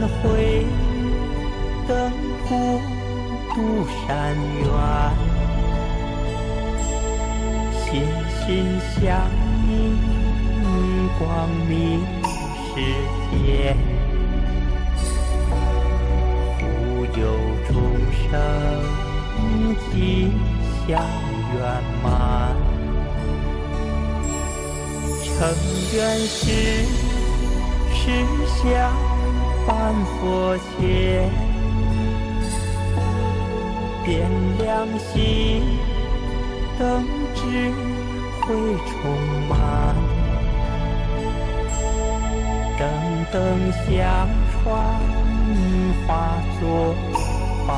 燃慧灯普渡山缘，心心相印。光明世界，护佑众生吉祥圆满，成愿时时相半佛前，点亮心灯智慧充满。等等相传，化作宝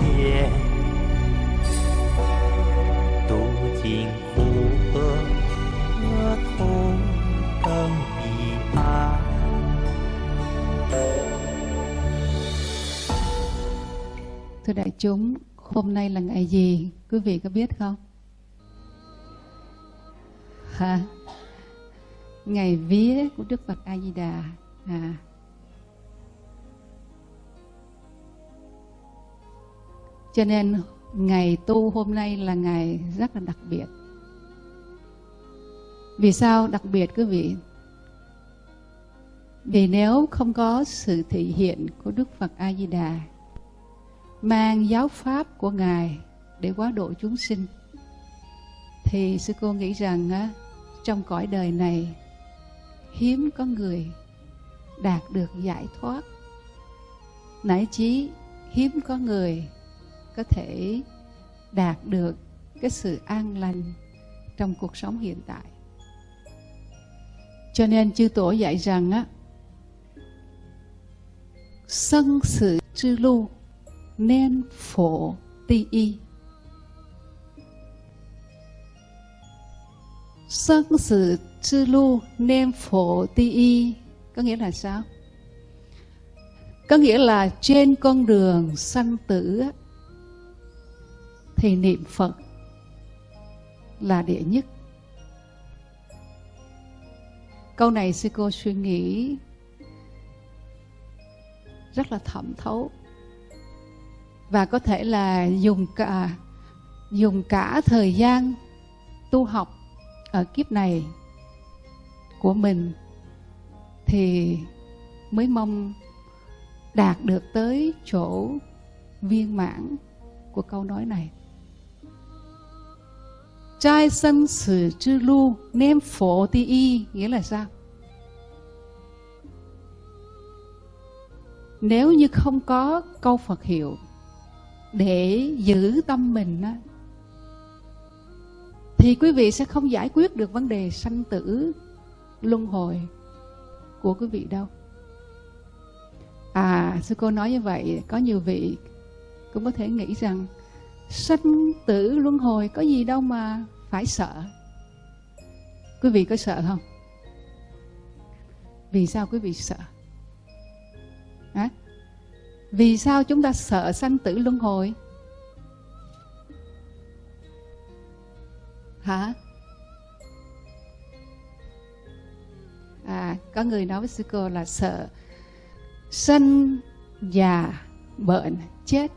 莲，读经 Thưa đại chúng, hôm nay là ngày gì? Quý vị có biết không? Hả? ngày vía của Đức Phật A Di Đà à. Cho nên ngày tu hôm nay là ngày rất là đặc biệt. Vì sao đặc biệt quý vị? Vì nếu không có sự thể hiện của Đức Phật A Di Đà mang giáo pháp của ngài để quá độ chúng sinh. Thì sư cô nghĩ rằng á, trong cõi đời này hiếm có người đạt được giải thoát. Nãy chí hiếm có người có thể đạt được cái sự an lành trong cuộc sống hiện tại. Cho nên chư tổ dạy rằng á sân sự chư lưu nên phổ ti y. Sân sự chư lu nên phổ ti y, có nghĩa là sao? Có nghĩa là trên con đường sanh tử thì niệm phật là đệ nhất. Câu này sư cô suy nghĩ rất là thẩm thấu và có thể là dùng cả dùng cả thời gian tu học ở kiếp này của mình thì mới mong đạt được tới chỗ viên mãn của câu nói này. Trai sân sử chư lu nem phổ ti y, nghĩa là sao? Nếu như không có câu Phật hiệu để giữ tâm mình á, thì quý vị sẽ không giải quyết được vấn đề sanh tử luân hồi của quý vị đâu. À sư cô nói như vậy có nhiều vị cũng có thể nghĩ rằng sanh tử luân hồi có gì đâu mà phải sợ. Quý vị có sợ không? Vì sao quý vị sợ? À? Vì sao chúng ta sợ sanh tử luân hồi? Hả? À có người nói với sư cô là sợ sanh già bệnh chết.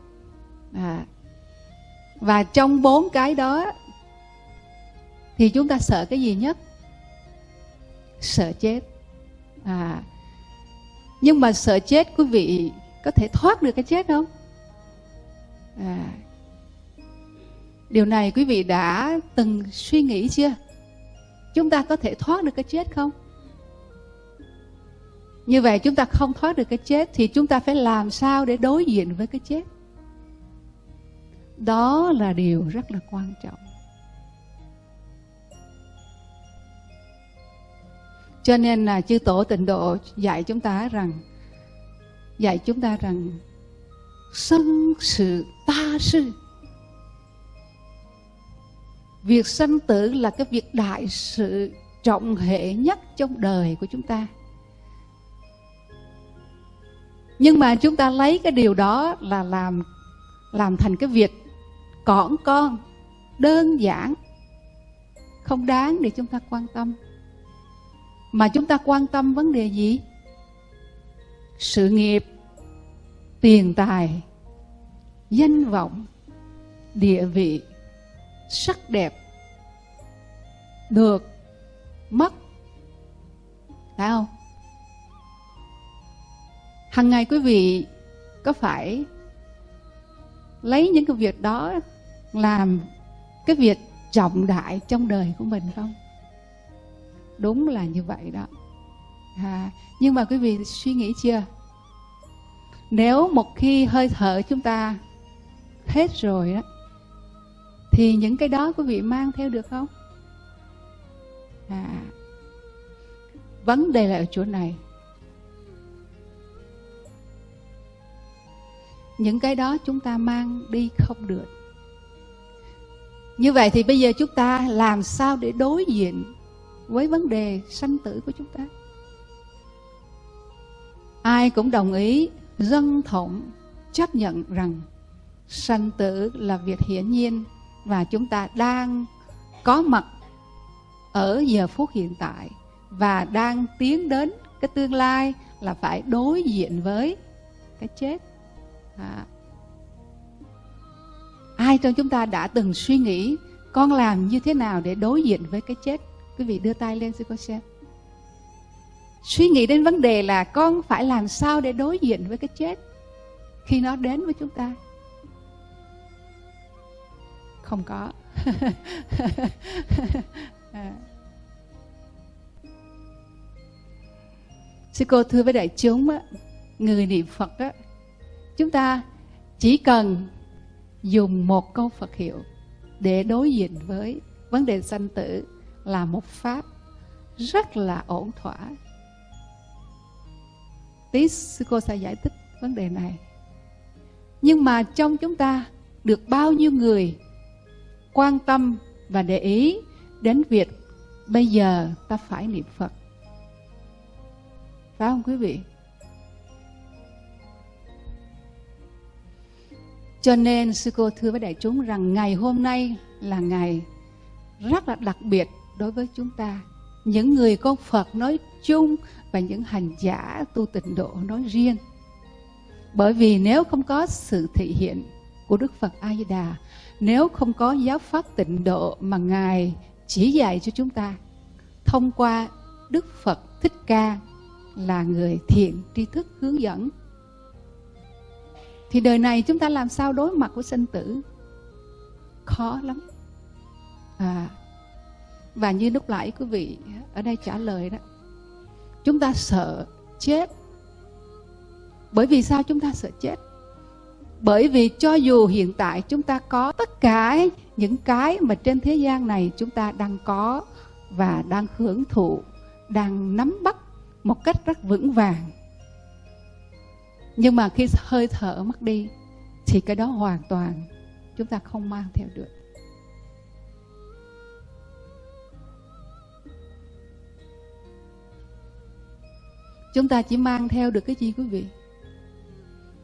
À, và trong bốn cái đó thì chúng ta sợ cái gì nhất? Sợ chết. À nhưng mà sợ chết quý vị có thể thoát được cái chết không? À điều này quý vị đã từng suy nghĩ chưa? Chúng ta có thể thoát được cái chết không? Như vậy chúng ta không thoát được cái chết thì chúng ta phải làm sao để đối diện với cái chết? Đó là điều rất là quan trọng. Cho nên là chư tổ tịnh độ dạy chúng ta rằng dạy chúng ta rằng sân sự ta sư. Việc sanh tử là cái việc đại sự trọng hệ nhất trong đời của chúng ta. Nhưng mà chúng ta lấy cái điều đó là làm làm thành cái việc cỏn con, đơn giản. Không đáng để chúng ta quan tâm. Mà chúng ta quan tâm vấn đề gì? Sự nghiệp tiền tài danh vọng địa vị sắc đẹp được mất. Phải không? Hằng ngày quý vị có phải lấy những cái việc đó làm cái việc trọng đại trong đời của mình không? Đúng là như vậy đó. À, nhưng mà quý vị suy nghĩ chưa? Nếu một khi hơi thở chúng ta hết rồi đó thì những cái đó quý vị mang theo được không? À vấn đề là ở chỗ này. Những cái đó chúng ta mang đi không được. Như vậy thì bây giờ chúng ta làm sao để đối diện với vấn đề sanh tử của chúng ta? Ai cũng đồng ý, dân thống chấp nhận rằng sanh tử là việc hiển nhiên và chúng ta đang có mặt ở giờ phút hiện tại và đang tiến đến cái tương lai là phải đối diện với cái chết. À. ai trong chúng ta đã từng suy nghĩ con làm như thế nào để đối diện với cái chết? Quý vị đưa tay lên xin cô xem suy nghĩ đến vấn đề là con phải làm sao để đối diện với cái chết khi nó đến với chúng ta? Không có. À. sư cô thưa với đại chúng á, người niệm phật á, chúng ta chỉ cần dùng một câu phật hiệu để đối diện với vấn đề sanh tử là một pháp rất là ổn thỏa tí sư cô sẽ giải thích vấn đề này nhưng mà trong chúng ta được bao nhiêu người quan tâm và để ý đến việc bây giờ ta phải niệm Phật. Phải không quý vị? Cho nên sư cô thưa với đại chúng rằng ngày hôm nay là ngày rất là đặc biệt đối với chúng ta. Những người con Phật nói chung và những hành giả tu tịnh độ nói riêng. Bởi vì nếu không có sự thị hiện của Đức Phật A Di Đà nếu không có giáo pháp tịnh độ mà ngài chỉ dạy cho chúng ta, thông qua đức phật thích ca là người thiện tri thức hướng dẫn, thì đời này chúng ta làm sao đối mặt với sinh tử khó lắm à và như lúc nãy quý vị ở đây trả lời đó chúng ta sợ chết. Bởi vì sao chúng ta sợ chết? Bởi vì cho dù hiện tại chúng ta có tất cả những cái mà trên thế gian này chúng ta đang có và đang hưởng thụ, đang nắm bắt một cách rất vững vàng. Nhưng mà khi hơi thở mất đi, thì cái đó hoàn toàn chúng ta không mang theo được. Chúng ta chỉ mang theo được cái gì quý vị.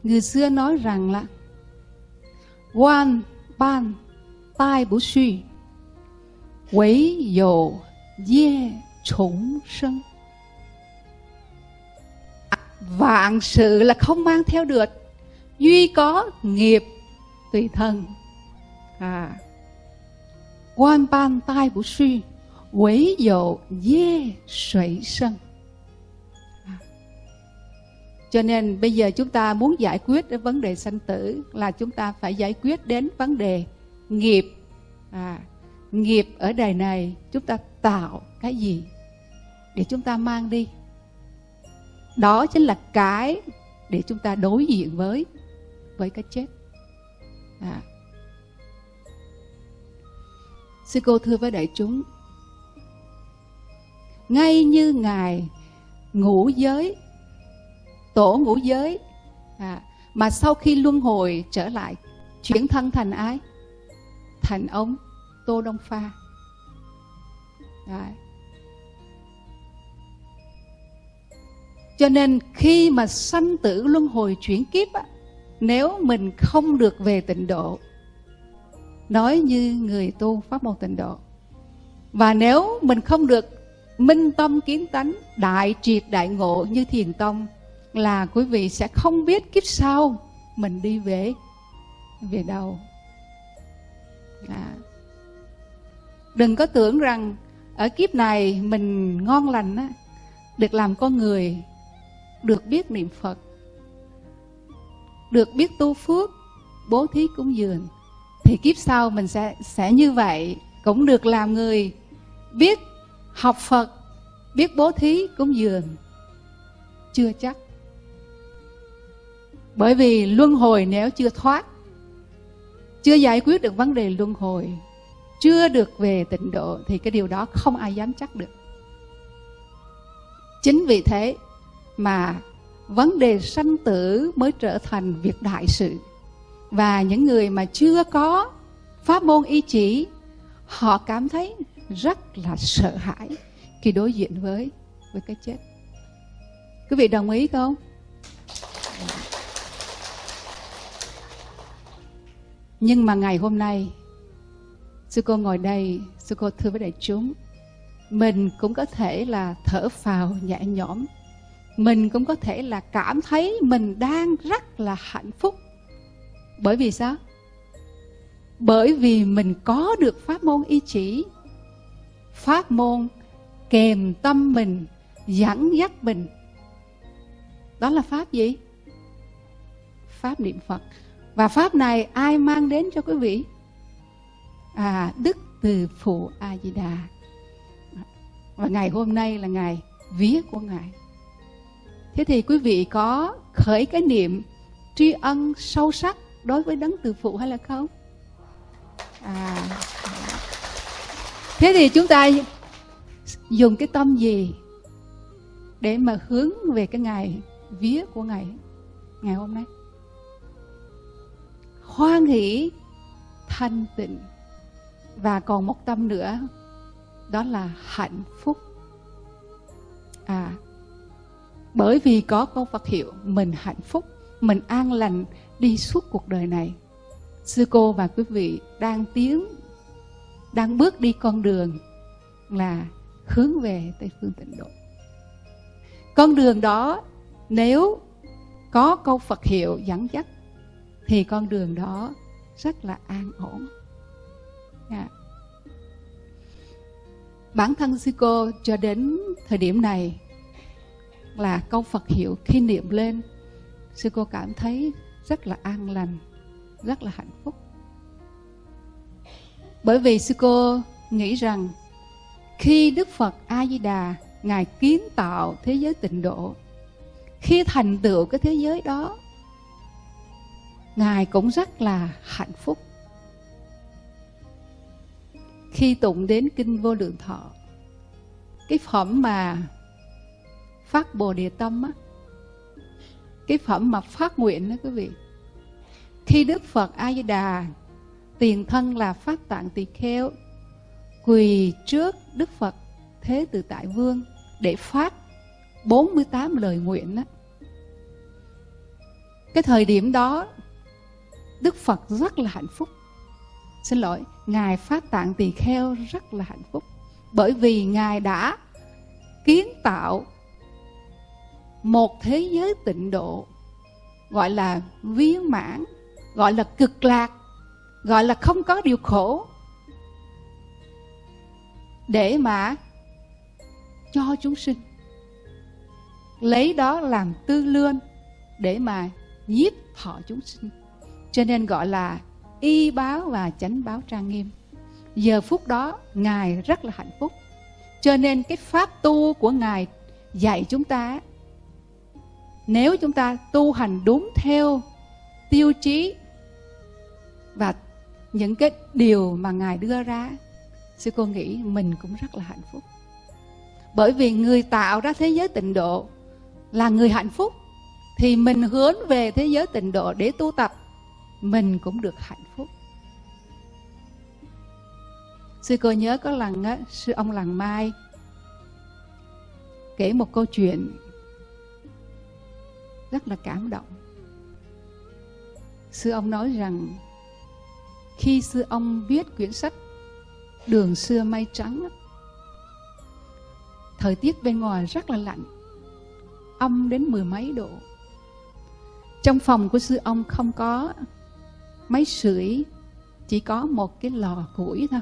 Người xưa nói rằng là, Quan ban tai bổ suy, Quấy dồ dê chủng sân. Vạn sự là không mang theo được, duy có nghiệp tùy thân. À quan ban tai bổ suy, quấy Dê dê 水生 à cho nên bây giờ chúng ta muốn giải quyết đến vấn đề sanh tử là chúng ta phải giải quyết đến vấn đề nghiệp. À, nghiệp ở đời này chúng ta tạo cái gì để chúng ta mang đi? Đó chính là cái để chúng ta đối diện với với cái chết. À. sư cô thưa với đại chúng ngay như ngài ngũ giới tổ ngũ giới. À, mà sau khi luân hồi trở lại chuyển thân thành ai? Thành ông tô đông pha. À. cho nên khi mà sanh tử luân hồi chuyển kiếp á, nếu mình không được về tịnh độ nói như người tu pháp môn tịnh độ và nếu mình không được minh tâm kiến tánh đại triệt đại ngộ như thiền tông là quý vị sẽ không biết kiếp sau mình đi về về đâu. À. đừng có tưởng rằng ở kiếp này mình ngon lành á, được làm con người, được biết niệm phật, được biết tu phước, bố thí cúng dường, thì kiếp sau mình sẽ sẽ như vậy, cũng được làm người biết học phật, biết bố thí cúng dường. Chưa chắc bởi vì luân hồi nếu chưa thoát, chưa giải quyết được vấn đề luân hồi, chưa được về tịnh độ, thì cái điều đó không ai dám chắc được. Chính vì thế mà vấn đề sanh tử mới trở thành việc đại sự. Và những người mà chưa có pháp môn ý chỉ, họ cảm thấy rất là sợ hãi khi đối diện với với cái chết. Quý vị đồng ý không? Nhưng mà ngày hôm nay, sư cô ngồi đây, sư cô thưa với đại chúng, mình cũng có thể là thở phào nhẹ nhõm. Mình cũng có thể là cảm thấy mình đang rất là hạnh phúc. Bởi vì sao? Bởi vì mình có được pháp môn ý chỉ. Pháp môn kèm tâm mình, dẫn dắt mình. Đó là pháp gì? Pháp niệm phật và pháp này ai mang đến cho quý vị? À đức từ phụ a di đà và ngày hôm nay là ngày vía của ngài. Thế thì quý vị có khởi cái niệm tri ân sâu sắc đối với đấng từ phụ hay là không? À thế thì chúng ta dùng cái tâm gì để mà hướng về cái ngày vía của ngày ngày hôm nay? Hoan hỷ thanh tịnh và còn một tâm nữa, đó là hạnh phúc. À bởi vì có câu Phật hiệu mình hạnh phúc, mình an lành đi suốt cuộc đời này. Sư cô và quý vị đang tiến, đang bước đi con đường là hướng về tây phương tịnh độ. Con đường đó nếu có câu phật hiệu dẫn dắt thì con đường đó rất là an ổn yeah. Bản thân sư cô cho đến thời điểm này là câu phật hiệu khi niệm lên, sư cô cảm thấy rất là an lành, rất là hạnh phúc bởi vì sư cô nghĩ rằng khi đức phật a di đà ngài kiến tạo thế giới tịnh độ, khi thành tựu cái thế giới đó ngài cũng rất là hạnh phúc khi tụng đến kinh vô lượng thọ, cái phẩm mà phát bồ đề tâm á, cái phẩm mà phát nguyện đó quý vị, khi đức phật a di đà tiền thân là phát tạng tỳ kheo, quỳ trước đức phật thế từ tại vương để phát 48 lời nguyện đó. cái thời điểm đó đức phật rất là hạnh phúc. Xin lỗi, ngài phát tạng tỳ kheo rất là hạnh phúc. Bởi vì ngài đã kiến tạo một thế giới tịnh độ, gọi là viên mãn, gọi là cực lạc, gọi là không có điều khổ, để mà cho chúng sinh. Lấy đó làm tư lương để mà nhiếp thọ chúng sinh cho nên gọi là y báo và chánh báo trang nghiêm. Giờ phút đó, ngài rất là hạnh phúc. Cho nên cái pháp tu của ngài dạy chúng ta, nếu chúng ta tu hành đúng theo tiêu chí và những cái điều mà ngài đưa ra, sư cô nghĩ mình cũng rất là hạnh phúc. Bởi vì người tạo ra thế giới tịnh độ là người hạnh phúc, thì mình hướng về thế giới tịnh độ để tu tập mình cũng được hạnh phúc. Sư cô nhớ có lần á, sư ông làng mai kể một câu chuyện rất là cảm động. Sư ông nói rằng, khi sư ông viết quyển sách đường xưa mây trắng thời tiết bên ngoài rất là lạnh, âm đến mười mấy độ. Trong phòng của sư ông không có máy sưởi, chỉ có một cái lò củi thôi.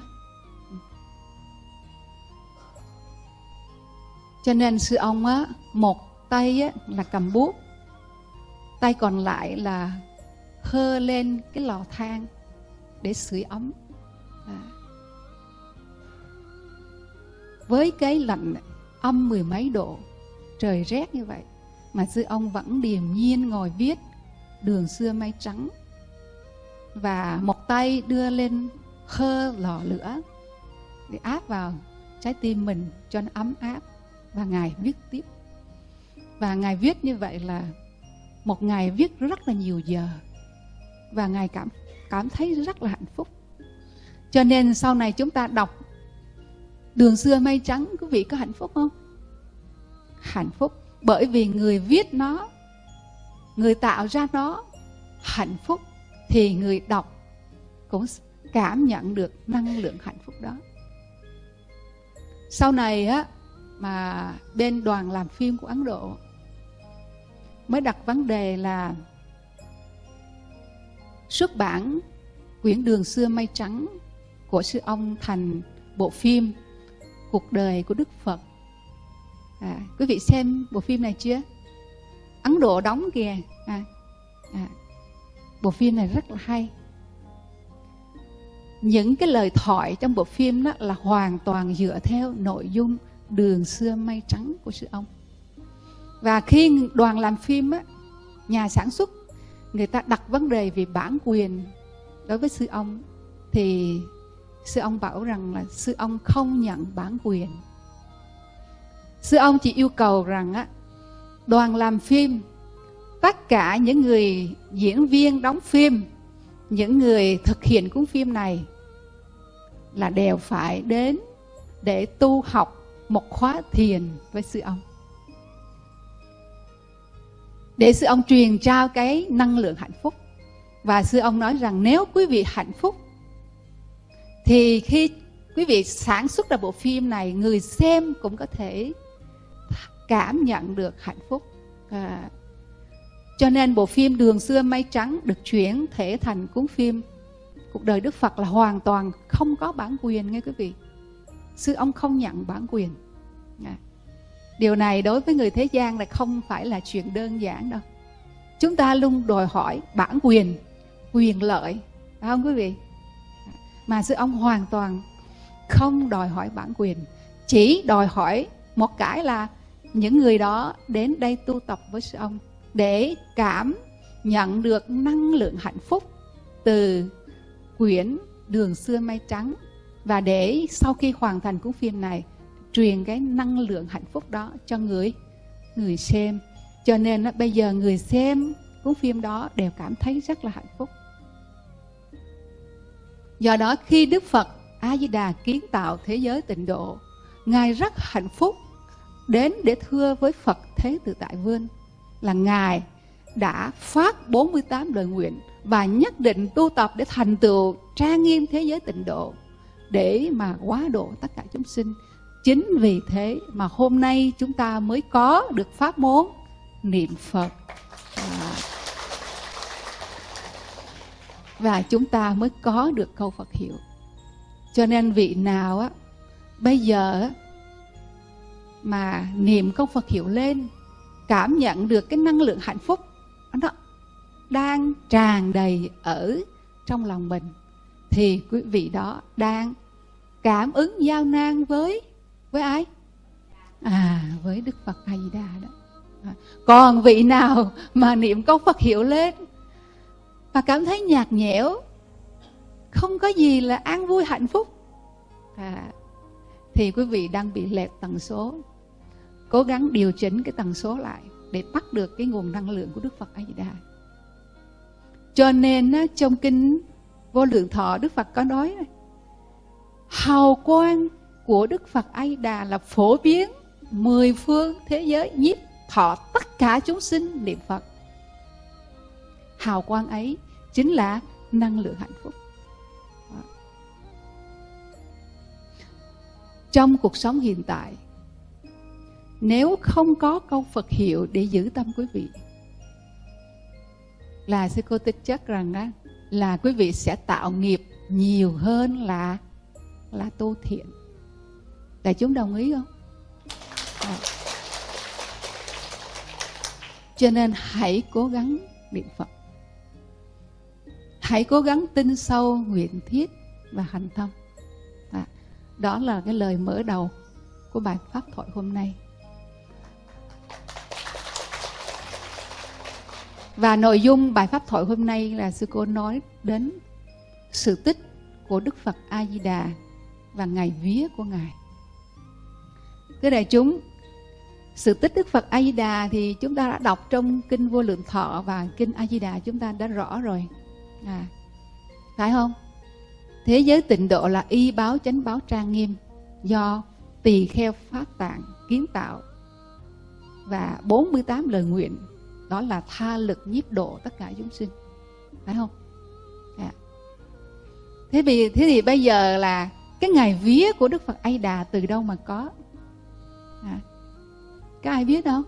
Cho nên sư ông á, một tay á là cầm bút, tay còn lại là hơ lên cái lò than để sưởi ấm. À. với cái lạnh âm mười mấy độ, trời rét như vậy, mà sư ông vẫn điềm nhiên ngồi viết đường xưa mây trắng và một tay đưa lên khơ lò lửa để áp vào trái tim mình cho nó ấm áp. Và ngài viết tiếp. Và ngài viết như vậy là một ngày viết rất là nhiều giờ. Và ngài cảm cảm thấy rất là hạnh phúc. Cho nên sau này chúng ta đọc đường xưa mây trắng, quý vị có hạnh phúc không? Hạnh phúc. Bởi vì người viết nó, người tạo ra nó hạnh phúc thì người đọc cũng cảm nhận được năng lượng hạnh phúc đó. Sau này á mà bên đoàn làm phim của ấn độ mới đặt vấn đề là xuất bản quyển đường xưa mây trắng của sư ông thành bộ phim cuộc đời của đức phật. À, quý vị xem bộ phim này chưa? Ấn độ đóng kìa. À, à, bộ phim này rất là hay. Những cái lời thoại trong bộ phim đó là hoàn toàn dựa theo nội dung đường xưa mây trắng của sư ông. Và khi đoàn làm phim á, nhà sản xuất người ta đặt vấn đề về bản quyền đối với sư ông thì sư ông bảo rằng là sư ông không nhận bản quyền. Sư ông chỉ yêu cầu rằng á đoàn làm phim tất cả những người diễn viên đóng phim những người thực hiện cuốn phim này là đều phải đến để tu học một khóa thiền với sư ông. Để sư ông truyền trao cái năng lượng hạnh phúc. Và sư ông nói rằng nếu quý vị hạnh phúc thì khi quý vị sản xuất ra bộ phim này người xem cũng có thể cảm nhận được hạnh phúc. À, cho nên bộ phim đường xưa mây trắng được chuyển thể thành cuốn phim. Cuộc đời đức phật là hoàn toàn không có bản quyền nghe quý vị. Sư ông không nhận bản quyền. Dạ. Điều này đối với người thế gian là không phải là chuyện đơn giản đâu. Chúng ta luôn đòi hỏi bản quyền quyền lợi, phải không quý vị? Dạ. Mà sư ông hoàn toàn không đòi hỏi bản quyền, chỉ đòi hỏi một cái là những người đó đến đây tu tập với sư ông để cảm nhận được năng lượng hạnh phúc từ quyển đường xưa mây trắng. Và để sau khi hoàn thành cuốn phim này, truyền cái năng lượng hạnh phúc đó cho người người xem. Cho nên bây giờ người xem cuốn phim đó đều cảm thấy rất là hạnh phúc. Do đó, khi đức phật a di đà kiến tạo thế giới tịnh độ, ngài rất hạnh phúc đến để thưa với phật thế tự tại vương là ngài đã phát 48 lời nguyện và nhất định tu tập để thành tựu trang nghiêm thế giới tịnh độ để mà quá độ tất cả chúng sinh. Chính vì thế mà hôm nay chúng ta mới có được pháp môn niệm phật. À, và chúng ta mới có được câu phật hiệu. Cho nên vị nào á bây giờ mà niệm câu phật hiệu lên cảm nhận được cái năng lượng hạnh phúc nó đang tràn đầy ở trong lòng mình thì quý vị đó đang cảm ứng giao nan với với ai? À với đức phật a di đà đó. À, còn vị nào mà niệm câu phật hiệu lên mà cảm thấy nhạt nhẽo không có gì là an vui hạnh phúc? À, thì quý vị đang bị lệch tần số cố gắng điều chỉnh cái tần số lại để bắt được cái nguồn năng lượng của đức phật a di đà cho nên trong kinh vô lượng thọ, đức phật có nói hào quang của đức phật a di đà là phổ biến mười phương thế giới, nhiếp thọ tất cả chúng sinh niệm phật. Hào quang ấy chính là năng lượng hạnh phúc. Trong cuộc sống hiện tại nếu không có câu Phật hiệu để giữ tâm quý vị là sư cô tích chắc rằng á, là quý vị sẽ tạo nghiệp nhiều hơn là là tu thiện. Đại chúng đồng ý không? À. cho nên hãy cố gắng niệm phật. Hãy cố gắng tin sâu nguyện thiết và hành thông. À, đó là cái lời mở đầu của bài pháp thoại hôm nay và nội dung bài pháp thoại hôm nay là sư cô nói đến sự tích của đức phật a di đà và ngày vía của ngài. Thưa đại chúng sự tích đức phật a di đà thì chúng ta đã đọc trong kinh vô lượng thọ và kinh a di đà chúng ta đã rõ rồi. À, phải không? Thế giới tịnh độ là y báo chánh báo trang nghiêm do tỳ kheo phát tạng kiến tạo và 48 lời nguyện, đó là tha lực nhiếp độ tất cả chúng sinh phải không à. thế vì, thế thì bây giờ là cái ngày vía của đức phật a đà từ đâu mà có à. có ai biết đâu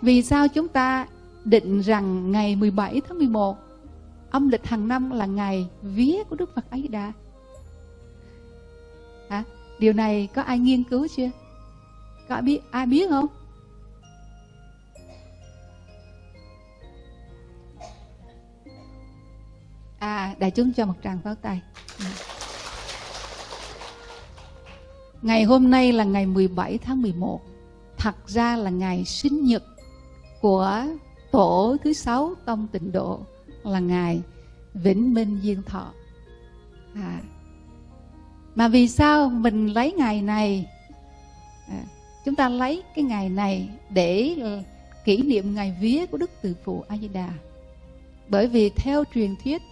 vì sao chúng ta định rằng ngày 17 tháng 11 âm lịch hàng năm là ngày vía của Đức Phật A Di Đà. à. Điều này có ai nghiên cứu chưa? Có ai biết ai biết không? À, đại chúng cho một tràng pháo tay. Ừ. Ngày hôm nay là ngày 17 tháng 11. Thật ra là ngày sinh nhật của tổ thứ sáu tông tịnh độ là ngài vĩnh minh Diên thọ à. mà vì sao mình lấy ngày này à, chúng ta lấy cái ngày này để kỷ niệm ngày vía của đức từ phụ a di đà bởi vì theo truyền thuyết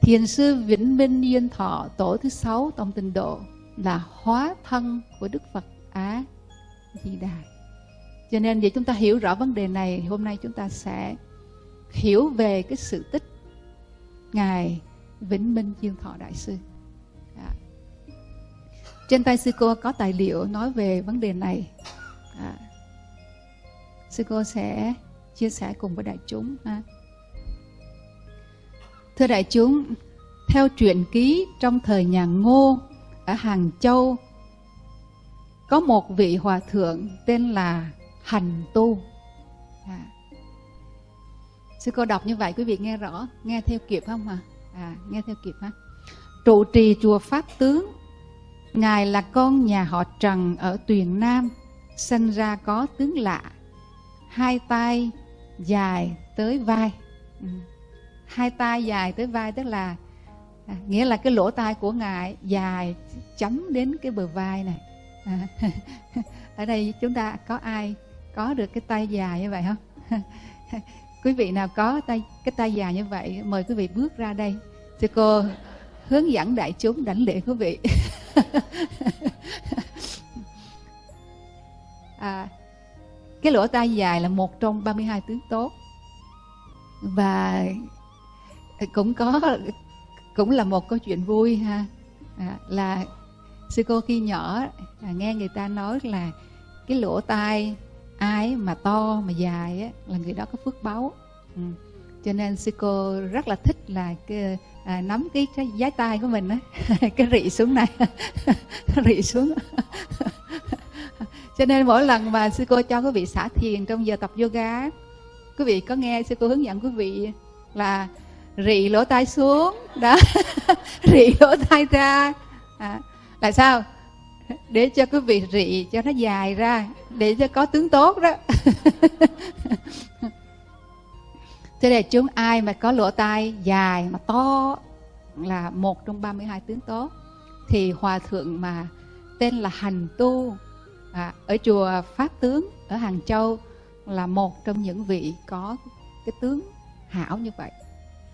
thiền sư vĩnh minh duyên thọ, tổ thứ sáu tông tịnh độ, là hóa thân của đức phật á di đà cho nên để chúng ta hiểu rõ vấn đề này hôm nay chúng ta sẽ hiểu về cái sự tích ngài vĩnh minh duyên thọ đại sư à. trên tay sư cô có tài liệu nói về vấn đề này à. sư cô sẽ chia sẻ cùng với đại chúng, ha thưa đại chúng, theo truyện ký trong thời nhà ngô ở hàng châu, có một vị hòa thượng tên là hành tu à. sư cô đọc như vậy, quý vị nghe rõ, nghe theo kịp không hả à nghe theo kịp ha trụ trì chùa pháp tướng, ngài là con nhà họ trần ở tuyền nam, sinh ra có tướng lạ, hai tay dài tới vai ừ hai tay dài tới vai tức là à, nghĩa là cái lỗ tai của ngài dài chấm đến cái bờ vai này. À, ở đây chúng ta có ai có được cái tay dài như vậy không? Quý vị nào có tay cái tay dài như vậy mời quý vị bước ra đây. Thì cô hướng dẫn đại chúng đảnh lễ quý vị. À, cái lỗ tai dài là một trong 32 tướng tốt. Và cũng có cũng là một câu chuyện vui ha. À, là sư cô khi nhỏ à, nghe người ta nói là cái lỗ tai ai mà to mà dài á là người đó có phước báu ừ. cho nên sư cô rất là thích là cái à, nắm cái cái giái tay của mình á cái rị xuống này rị xuống. Cho nên mỗi lần mà sư cô cho quý vị xả thiền trong giờ tập yoga quý vị có nghe sư cô hướng dẫn quý vị là rị lỗ tai xuống. Đó rị lỗ tai ra. À, là sao? Để cho quý vị rị cho nó dài ra để cho có tướng tốt đó. Thế là chúng ai mà có lỗ tai dài mà to là một trong 32 tướng tốt thì hòa thượng mà tên là hành tu à, ở chùa pháp tướng ở hàng châu là một trong những vị có cái tướng hảo như vậy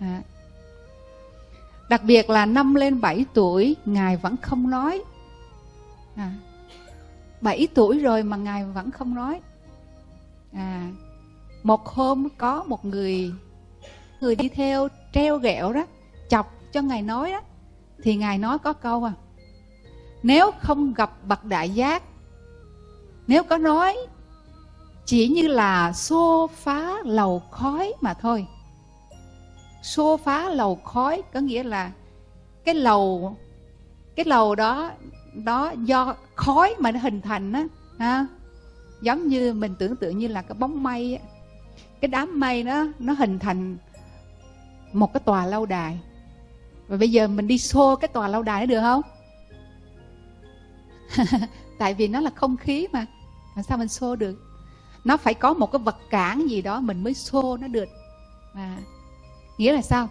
à. đặc biệt là năm lên 7 tuổi ngài vẫn không nói. À, 7 tuổi rồi mà ngài vẫn không nói. À, một hôm có một người người đi theo treo ghẹo đó chọc cho ngài nói đó. Thì ngài nói có câu à nếu không gặp bậc đại giác nếu có nói chỉ như là xô phá lầu khói mà thôi xô phá lầu khói, có nghĩa là cái lầu cái lầu đó đó do khói mà nó hình thành á, ha. Giống như mình tưởng tượng như là cái bóng mây cái đám mây đó, nó hình thành một cái tòa lâu đài. Và bây giờ mình đi xô cái tòa lâu đài nó được không? Tại vì nó là không khí mà, làm sao mình xô được? Nó phải có một cái vật cản gì đó mình mới xô nó được. Mà nghĩa là sao?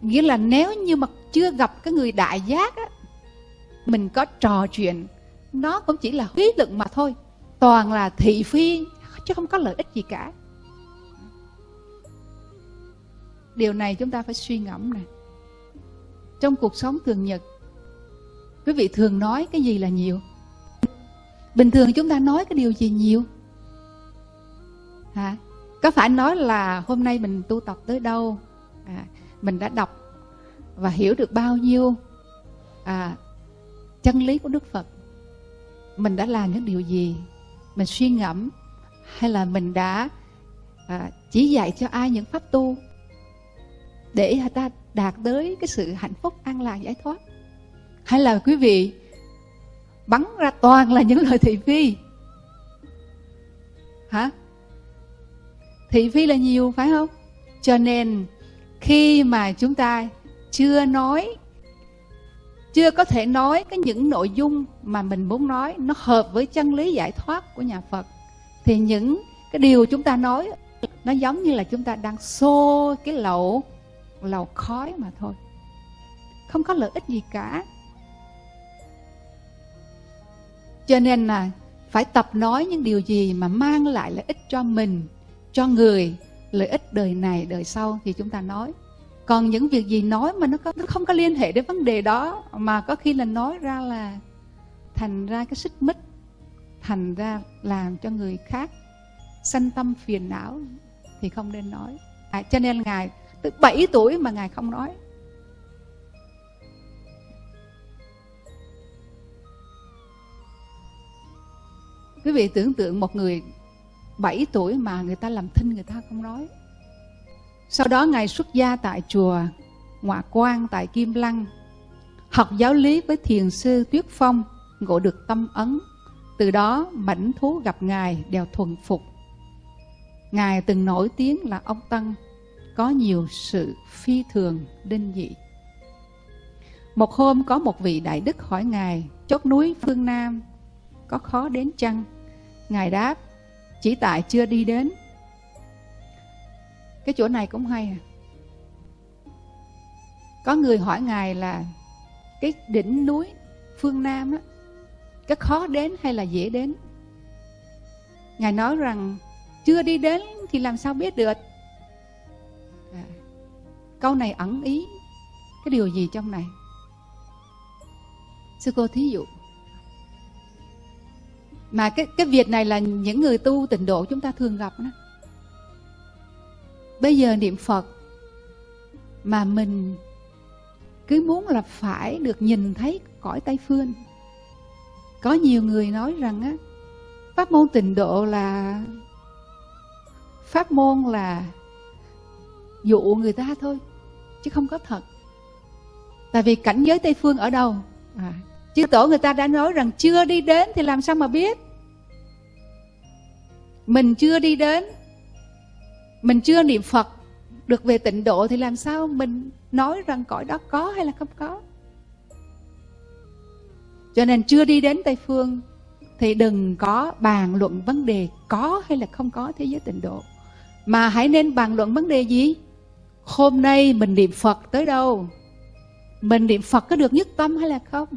Nghĩa là nếu như mà chưa gặp cái người đại giác á, mình có trò chuyện, nó cũng chỉ là khí lực mà thôi. Toàn là thị phi, chứ không có lợi ích gì cả. Điều này chúng ta phải suy ngẫm này trong cuộc sống thường nhật, quý vị thường nói cái gì là nhiều? Bình thường chúng ta nói cái điều gì nhiều? Hả? Có phải nói là hôm nay mình tu tập tới đâu? À, mình đã đọc và hiểu được bao nhiêu à, chân lý của đức phật. Mình đã làm những điều gì? Mình suy ngẫm hay là mình đã à, chỉ dạy cho ai những pháp tu để người ta đạt tới cái sự hạnh phúc an lạc giải thoát? Hay là quý vị bắn ra toàn là những lời thị phi? Hả? Thị phi là nhiều, phải không? Cho nên, khi mà chúng ta chưa nói, chưa có thể nói cái những nội dung mà mình muốn nói, nó hợp với chân lý giải thoát của nhà Phật, thì những cái điều chúng ta nói, nó giống như là chúng ta đang xô cái lậu lẩu khói mà thôi. Không có lợi ích gì cả. Cho nên là phải tập nói những điều gì mà mang lại lợi ích cho mình cho người lợi ích đời này đời sau thì chúng ta nói. Còn những việc gì nói mà nó, có, nó không có liên hệ đến vấn đề đó mà có khi là nói ra là thành ra cái xích mích thành ra làm cho người khác sanh tâm phiền não thì không nên nói. À, cho nên ngài từ 7 tuổi mà ngài không nói. Quý vị tưởng tượng một người 7 tuổi mà người ta làm thinh người ta không nói. Sau đó ngài xuất gia tại chùa ngoại quan tại kim lăng, học giáo lý với thiền sư tuyết phong, ngộ được tâm ấn. Từ đó mảnh thú gặp ngài đều thuần phục. Ngài từng nổi tiếng là ông tăng có nhiều sự phi thường, đinh dị. Một hôm có một vị đại đức hỏi ngài, chốt núi phương nam, có khó đến chăng? Ngài đáp chỉ tại chưa đi đến. Cái chỗ này cũng hay à. Có người hỏi ngài là cái đỉnh núi phương nam á cái khó đến hay là dễ đến? Ngài nói rằng chưa đi đến thì làm sao biết được? À, câu này ẩn ý. Cái điều gì trong này? Sư cô thí dụ mà cái cái việc này là những người tu tịnh độ chúng ta thường gặp đó. bây giờ niệm phật mà mình cứ muốn là phải được nhìn thấy cõi tây phương. Có nhiều người nói rằng á pháp môn tịnh độ là pháp môn là dụ người ta thôi chứ không có thật. Tại vì cảnh giới tây phương ở đâu? À, chư tổ người ta đã nói rằng chưa đi đến thì làm sao mà biết? Mình chưa đi đến, mình chưa niệm phật, được về tịnh độ thì làm sao mình nói rằng cõi đó có hay là không có? Cho nên chưa đi đến tây phương thì đừng có bàn luận vấn đề có hay là không có thế giới tịnh độ. Mà hãy nên bàn luận vấn đề gì? Hôm nay mình niệm phật tới đâu? Mình niệm phật có được nhất tâm hay là không?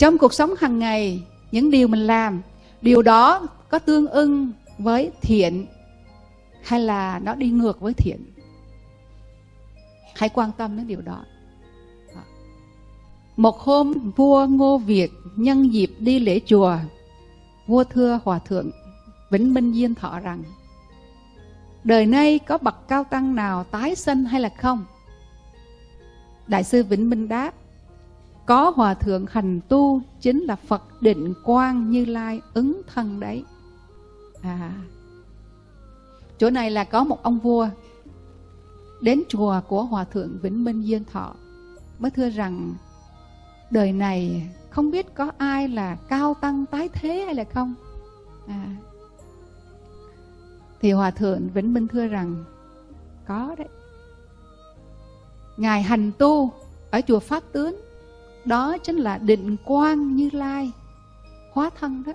Trong cuộc sống hàng ngày, những điều mình làm, điều đó có tương ưng với thiện hay là nó đi ngược với thiện? Hãy quan tâm đến điều đó. Một hôm, vua ngô việt nhân dịp đi lễ chùa, vua thưa hòa thượng vĩnh minh diên thọ rằng, đời nay có bậc cao tăng nào tái sinh hay là không? Đại sư vĩnh minh đáp có hòa thượng hành tu chính là phật định quang như lai ứng thân đấy. À. Chỗ này là có một ông vua đến chùa của hòa thượng vĩnh minh diên thọ, mới thưa rằng đời này không biết có ai là cao tăng tái thế hay là không? À. Thì hòa thượng vĩnh minh thưa rằng, có đấy. Ngài hành tu ở chùa pháp tướng đó chính là định quang như lai, hóa thân đó.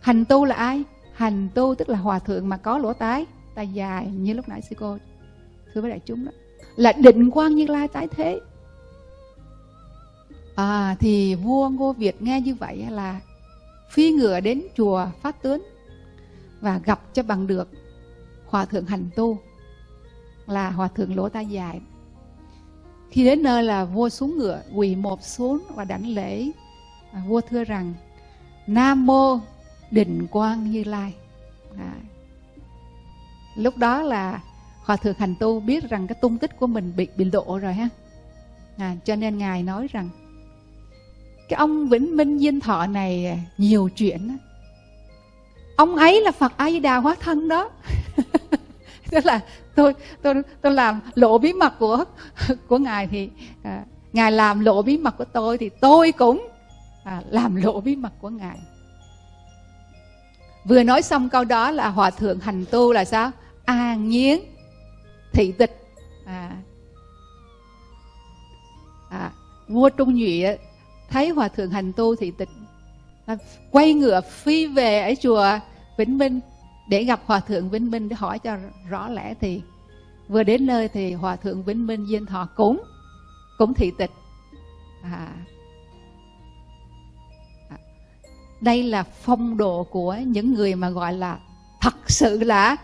Hành tu là ai? Hành tu tức là hòa thượng mà có lỗ tái tay dài như lúc nãy sư cô, thưa với đại chúng đó. Là định quang như lai tái thế. À thì vua ngô việt nghe như vậy là phi ngựa đến chùa phát tướng và gặp cho bằng được hòa thượng hành tu là hòa thượng lỗ tai dài khi đến nơi là vua xuống ngựa quỳ một xuống và đảnh lễ. À, vua thưa rằng nam mô định quang như lai. À. lúc đó là hòa thượng hành tu biết rằng cái tung tích của mình bị bị lộ rồi ha. À, cho nên ngài nói rằng cái ông vĩnh minh diên thọ này à, nhiều chuyện ông ấy là phật a di đà hóa thân đó. tức là tôi tôi tôi làm lộ bí mật của của ngài thì à, ngài làm lộ bí mật của tôi thì tôi cũng à, làm lộ bí mật của ngài. Vừa nói xong câu đó là hòa thượng hành tu là sao? An nhiên thị tịch. À, à, vua trung nhụy thấy hòa thượng hành tu thị tịch à, quay ngựa phi về ở chùa vĩnh minh để gặp hòa thượng vĩnh minh để hỏi cho rõ lẽ thì vừa đến nơi thì hòa thượng vĩnh minh diên thọ cũng cũng thị tịch. À, à, đây là phong độ của những người mà gọi là thật sự là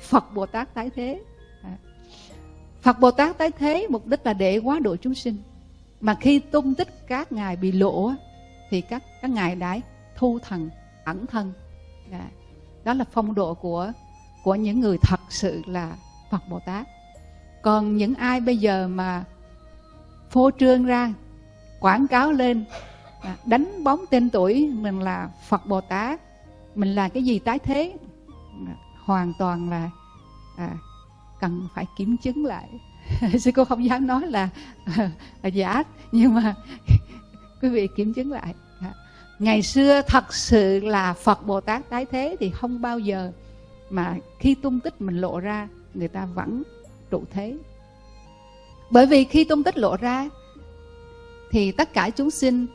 phật bồ tát tái thế. À, phật bồ tát tái thế mục đích là để quá độ chúng sinh. Mà khi tung tích các ngài bị lộ thì các các ngài đã thu thần ẩn thân. À, đó là phong độ của của những người thật sự là Phật Bồ Tát. Còn những ai bây giờ mà phô trương ra quảng cáo lên à, đánh bóng tên tuổi mình là Phật Bồ Tát mình là cái gì tái thế à, hoàn toàn là à, cần phải kiểm chứng lại. Sư cô không dám nói là, là giả nhưng mà quý vị kiểm chứng lại ngày xưa thật sự là phật bồ tát tái thế thì không bao giờ mà khi tung tích mình lộ ra người ta vẫn trụ thế. Bởi vì khi tung tích lộ ra thì tất cả chúng sinh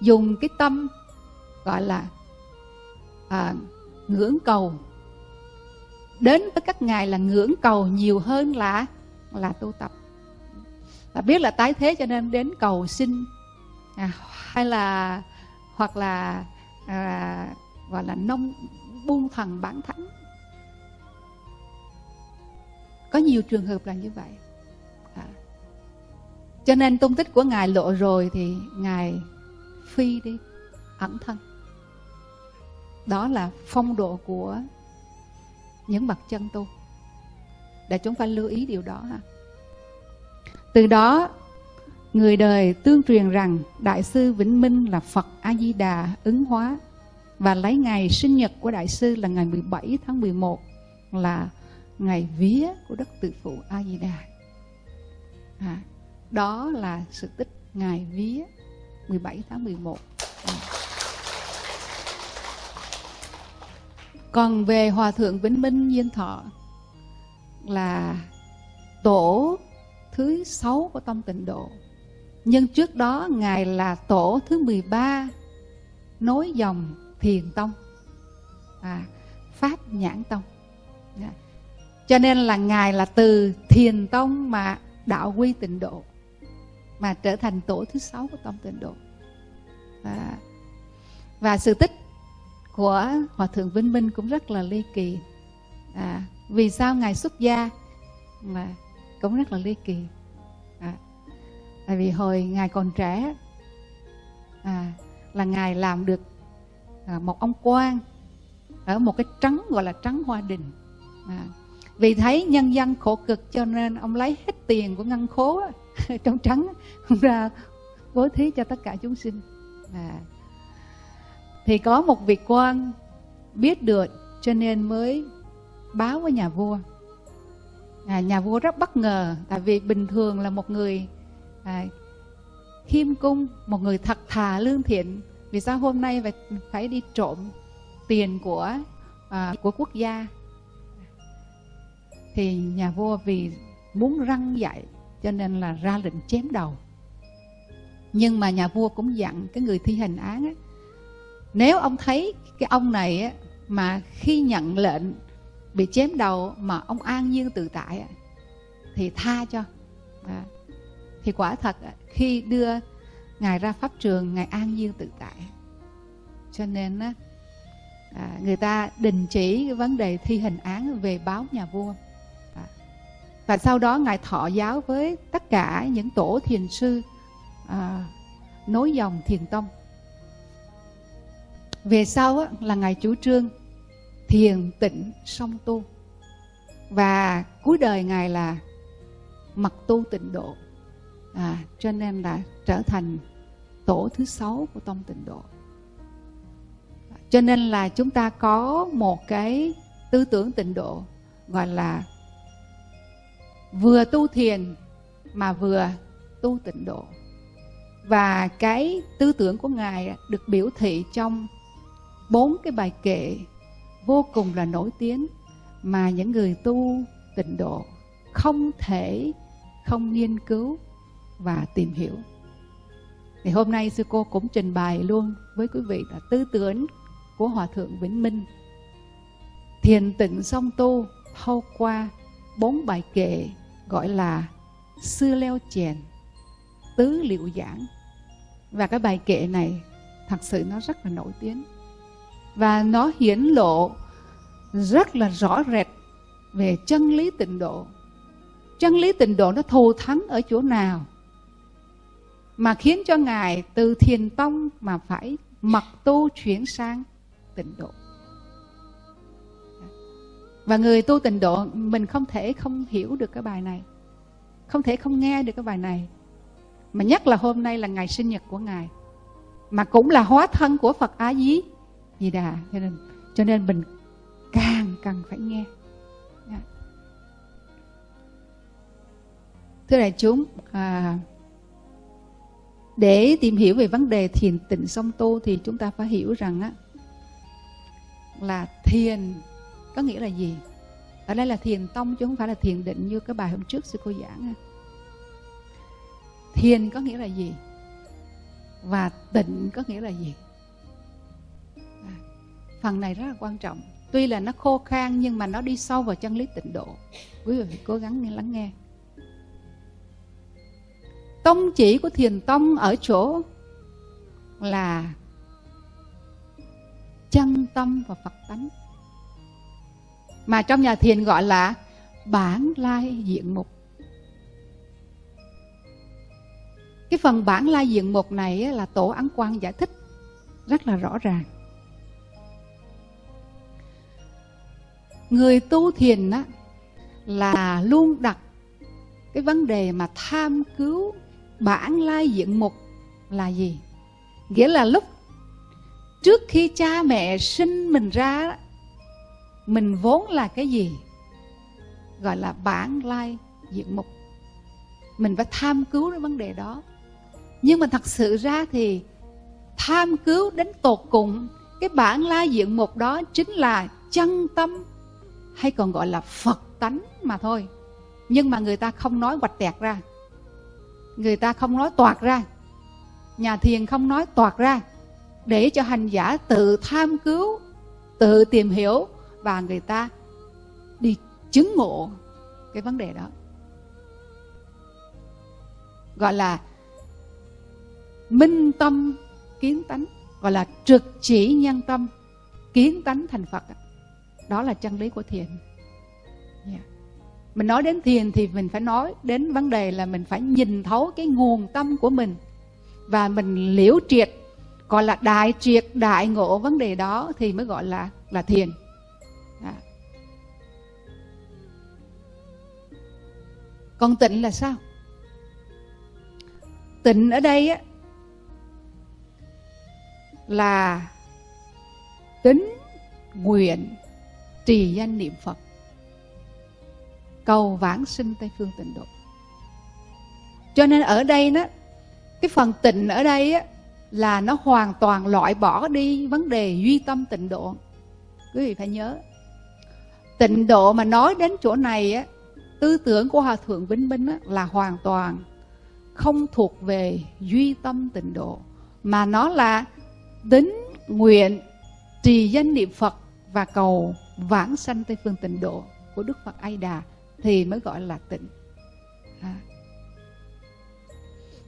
dùng cái tâm gọi là à, ngưỡng cầu. Đến với các ngài là ngưỡng cầu nhiều hơn là là tu tập. Là biết là tái thế cho nên đến cầu xin à, hay là hoặc là à, gọi là nông buông thần bản thánh. Có nhiều trường hợp là như vậy. À. cho nên tung tích của ngài lộ rồi thì ngài phi đi ẩn thân. Đó là phong độ của những bậc chân tu. Để chúng ta lưu ý điều đó ha. Từ đó người đời tương truyền rằng đại sư Vĩnh Minh là Phật A Di Đà ứng hóa và lấy ngày sinh nhật của đại sư là ngày 17 tháng 11 là ngày vía của đất tự phụ A Di Đà. À, đó là sự tích ngày vía 17 tháng 11. À. Còn về Hòa Thượng Vĩnh Minh Diên Thọ là tổ thứ sáu của Tông Tịnh Độ. Nhưng trước đó Ngài là tổ thứ 13 nối dòng Thiền Tông, à, Pháp Nhãn Tông. Dạ. Cho nên là Ngài là từ Thiền Tông mà đạo quy tịnh độ mà trở thành tổ thứ sáu của tông tịnh độ. À, và sự tích của hòa thượng vinh minh cũng rất là ly kỳ. À, vì sao ngài xuất gia mà cũng rất là ly kỳ? Tại vì hồi ngài còn trẻ à, là ngài làm được à, một ông quan ở một cái trắng gọi là trắng hoa đình à, vì thấy nhân dân khổ cực cho nên ông lấy hết tiền của ngân khố trong trắng ra bố thí cho tất cả chúng sinh à. thì có một vị quan biết được cho nên mới báo với nhà vua à, nhà vua rất bất ngờ tại vì bình thường là một người à, khiêm cung một người thật thà lương thiện vì sao hôm nay phải phải đi trộm tiền của à, của quốc gia? Thì nhà vua vì muốn răng dạy cho nên là ra lệnh chém đầu. Nhưng mà nhà vua cũng dặn cái người thi hành án á, nếu ông thấy cái ông này á, mà khi nhận lệnh bị chém đầu mà ông an nhiên tự tại á, thì tha cho. À, thì quả thật khi đưa ngài ra pháp trường ngài an nhiên tự tại. Cho nên á, à, người ta đình chỉ cái vấn đề thi hành án về báo nhà vua. À, và sau đó ngài thọ giáo với tất cả những tổ thiền sư à, nối dòng thiền tông. Về sau á, là ngài chủ trương thiền tịnh song tu. Và cuối đời ngài là mặc tu tịnh độ à, cho nên là trở thành tổ thứ sáu của tông tịnh độ. Cho nên là chúng ta có một cái tư tưởng tịnh độ gọi là vừa tu thiền mà vừa tu tịnh độ. Và cái tư tưởng của ngài được biểu thị trong bốn cái bài kệ vô cùng là nổi tiếng mà những người tu tịnh độ không thể không nghiên cứu và tìm hiểu. Thì hôm nay sư cô cũng trình bày luôn với quý vị là tư tưởng của hòa thượng vĩnh minh. Thiền tịnh song tu thâu qua bốn bài kệ gọi là Sư Leo Chèn, Tứ Liệu Giảng. Và cái bài kệ này thật sự nó rất là nổi tiếng. Và nó hiển lộ rất là rõ rệt về chân lý tịnh độ. Chân lý tịnh độ nó thù thắng ở chỗ nào? Mà khiến cho Ngài từ thiền tông mà phải mặc tu chuyển sang tịnh độ. Và người tu tịnh độ mình không thể không hiểu được cái bài này không thể không nghe được cái bài này. Mà nhất là hôm nay là ngày sinh nhật của ngài mà cũng là hóa thân của phật á dí di đà. Cho nên cho nên mình càng cần phải nghe. Dạ. Thưa đại chúng à, để tìm hiểu về vấn đề thiền tịnh song tu thì chúng ta phải hiểu rằng á là thiền có nghĩa là gì? Ở đây là thiền tông chứ không phải là thiền định như cái bài hôm trước sư cô giảng thiền có nghĩa là gì? Và tịnh có nghĩa là gì? À, phần này rất là quan trọng. Tuy là nó khô khan nhưng mà nó đi sâu vào chân lý tịnh độ. Quý vị cố gắng nghe lắng nghe tông chỉ của thiền tông ở chỗ là chân tâm và phật tánh. Mà trong nhà thiền gọi là bản lai diện mục. Cái phần bản lai diện mục này là tổ ấn quang giải thích rất là rõ ràng. Người tu thiền á, là luôn đặt cái vấn đề mà tham cứu bản lai diện mục là gì? Nghĩa là lúc trước khi cha mẹ sinh mình ra, mình vốn là cái gì? Gọi là bản lai diện mục mình phải tham cứu cái vấn đề đó. Nhưng mà thật sự ra thì tham cứu đến tột cùng, cái bản lai diện mục đó chính là chân tâm hay còn gọi là phật tánh mà thôi. Nhưng mà người ta không nói hoạch tẹt ra người ta không nói toạc ra. Nhà thiền không nói toạc ra. Để cho hành giả tự tham cứu, tự tìm hiểu và người ta đi chứng ngộ cái vấn đề đó. Gọi là minh tâm kiến tánh, gọi là trực chỉ nhân tâm, kiến tánh thành phật. Đó là chân lý của thiền mình nói đến thiền thì mình phải nói đến vấn đề là mình phải nhìn thấu cái nguồn tâm của mình. Và mình liễu triệt, gọi là đại triệt, đại ngộ vấn đề đó thì mới gọi là là thiền. À. còn tịnh là sao? Tịnh ở đây á, là tính nguyện trì danh niệm phật cầu vãng sinh tây phương tịnh độ. Cho nên ở đây đó cái phần tịnh ở đây á là nó hoàn toàn loại bỏ đi vấn đề duy tâm tịnh độ. Quý vị phải nhớ tịnh độ mà nói đến chỗ này á tư tưởng của hòa thượng vĩnh minh á, là hoàn toàn không thuộc về duy tâm tịnh độ mà nó là tính nguyện trì danh niệm phật và cầu vãng sanh tây phương tịnh độ của đức phật a đà thì mới gọi là tịnh. À.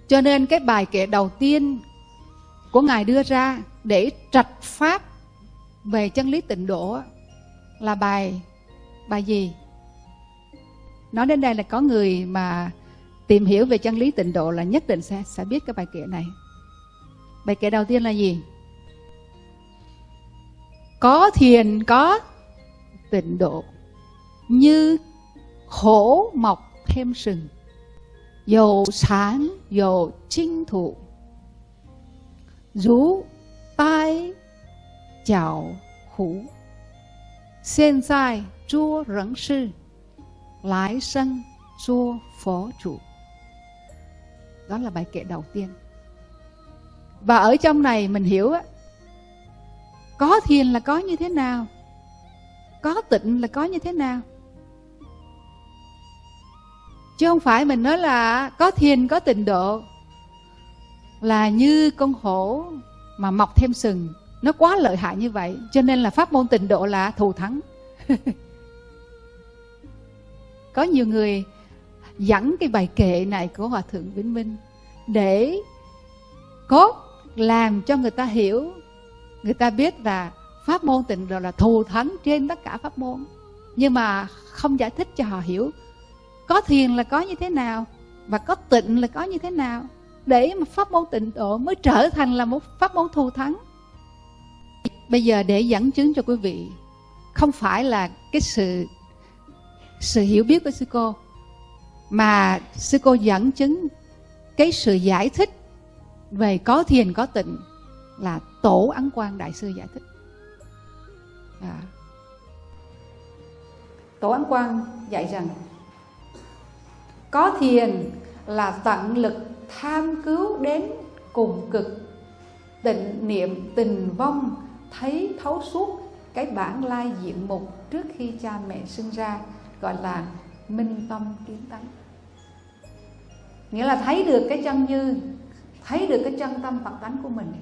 cho nên cái bài kệ đầu tiên của ngài đưa ra để trạch pháp về chân lý tịnh độ là bài bài gì? Nói đến đây là có người mà tìm hiểu về chân lý tịnh độ là nhất định sẽ sẽ biết cái bài kệ này. Bài kệ đầu tiên là gì? Có thiền có tịnh độ, như hổ mọc thêm sừng. Dầu sáng, dầu chinh thụ. Rú tai chào hủ hiện tại chúa rẫn sư. Lái sân, chúa phó chủ đó là bài kệ đầu tiên. Và ở trong này mình hiểu á, có thiền là có như thế nào? Có tịnh là có như thế nào? Chứ không phải mình nói là có thiền có tịnh độ. Là như con hổ mà mọc thêm sừng. Nó quá lợi hại như vậy, cho nên là pháp môn tịnh độ là thù thắng. Có nhiều người dẫn cái bài kệ này của hòa thượng vĩnh minh để cốt làm cho người ta hiểu, người ta biết là pháp môn tịnh độ là thù thắng trên tất cả pháp môn. Nhưng mà không giải thích cho họ hiểu có thiền là có như thế nào, và có tịnh là có như thế nào, để mà pháp môn tịnh độ mới trở thành là một pháp môn thù thắng bây giờ để dẫn chứng cho quý vị, không phải là cái sự sự hiểu biết của sư cô, mà sư cô dẫn chứng cái sự giải thích về có thiền, có tịnh là tổ ấn quang đại sư giải thích à. tổ ấn quang dạy rằng có thiền là tận lực tham cứu đến cùng cực. Tịnh niệm, tình vong, thấy thấu suốt cái bản lai diện mục trước khi cha mẹ sinh ra, gọi là minh tâm kiến tánh. Nghĩa là thấy được cái chân như, thấy được cái chân tâm phật tánh của mình.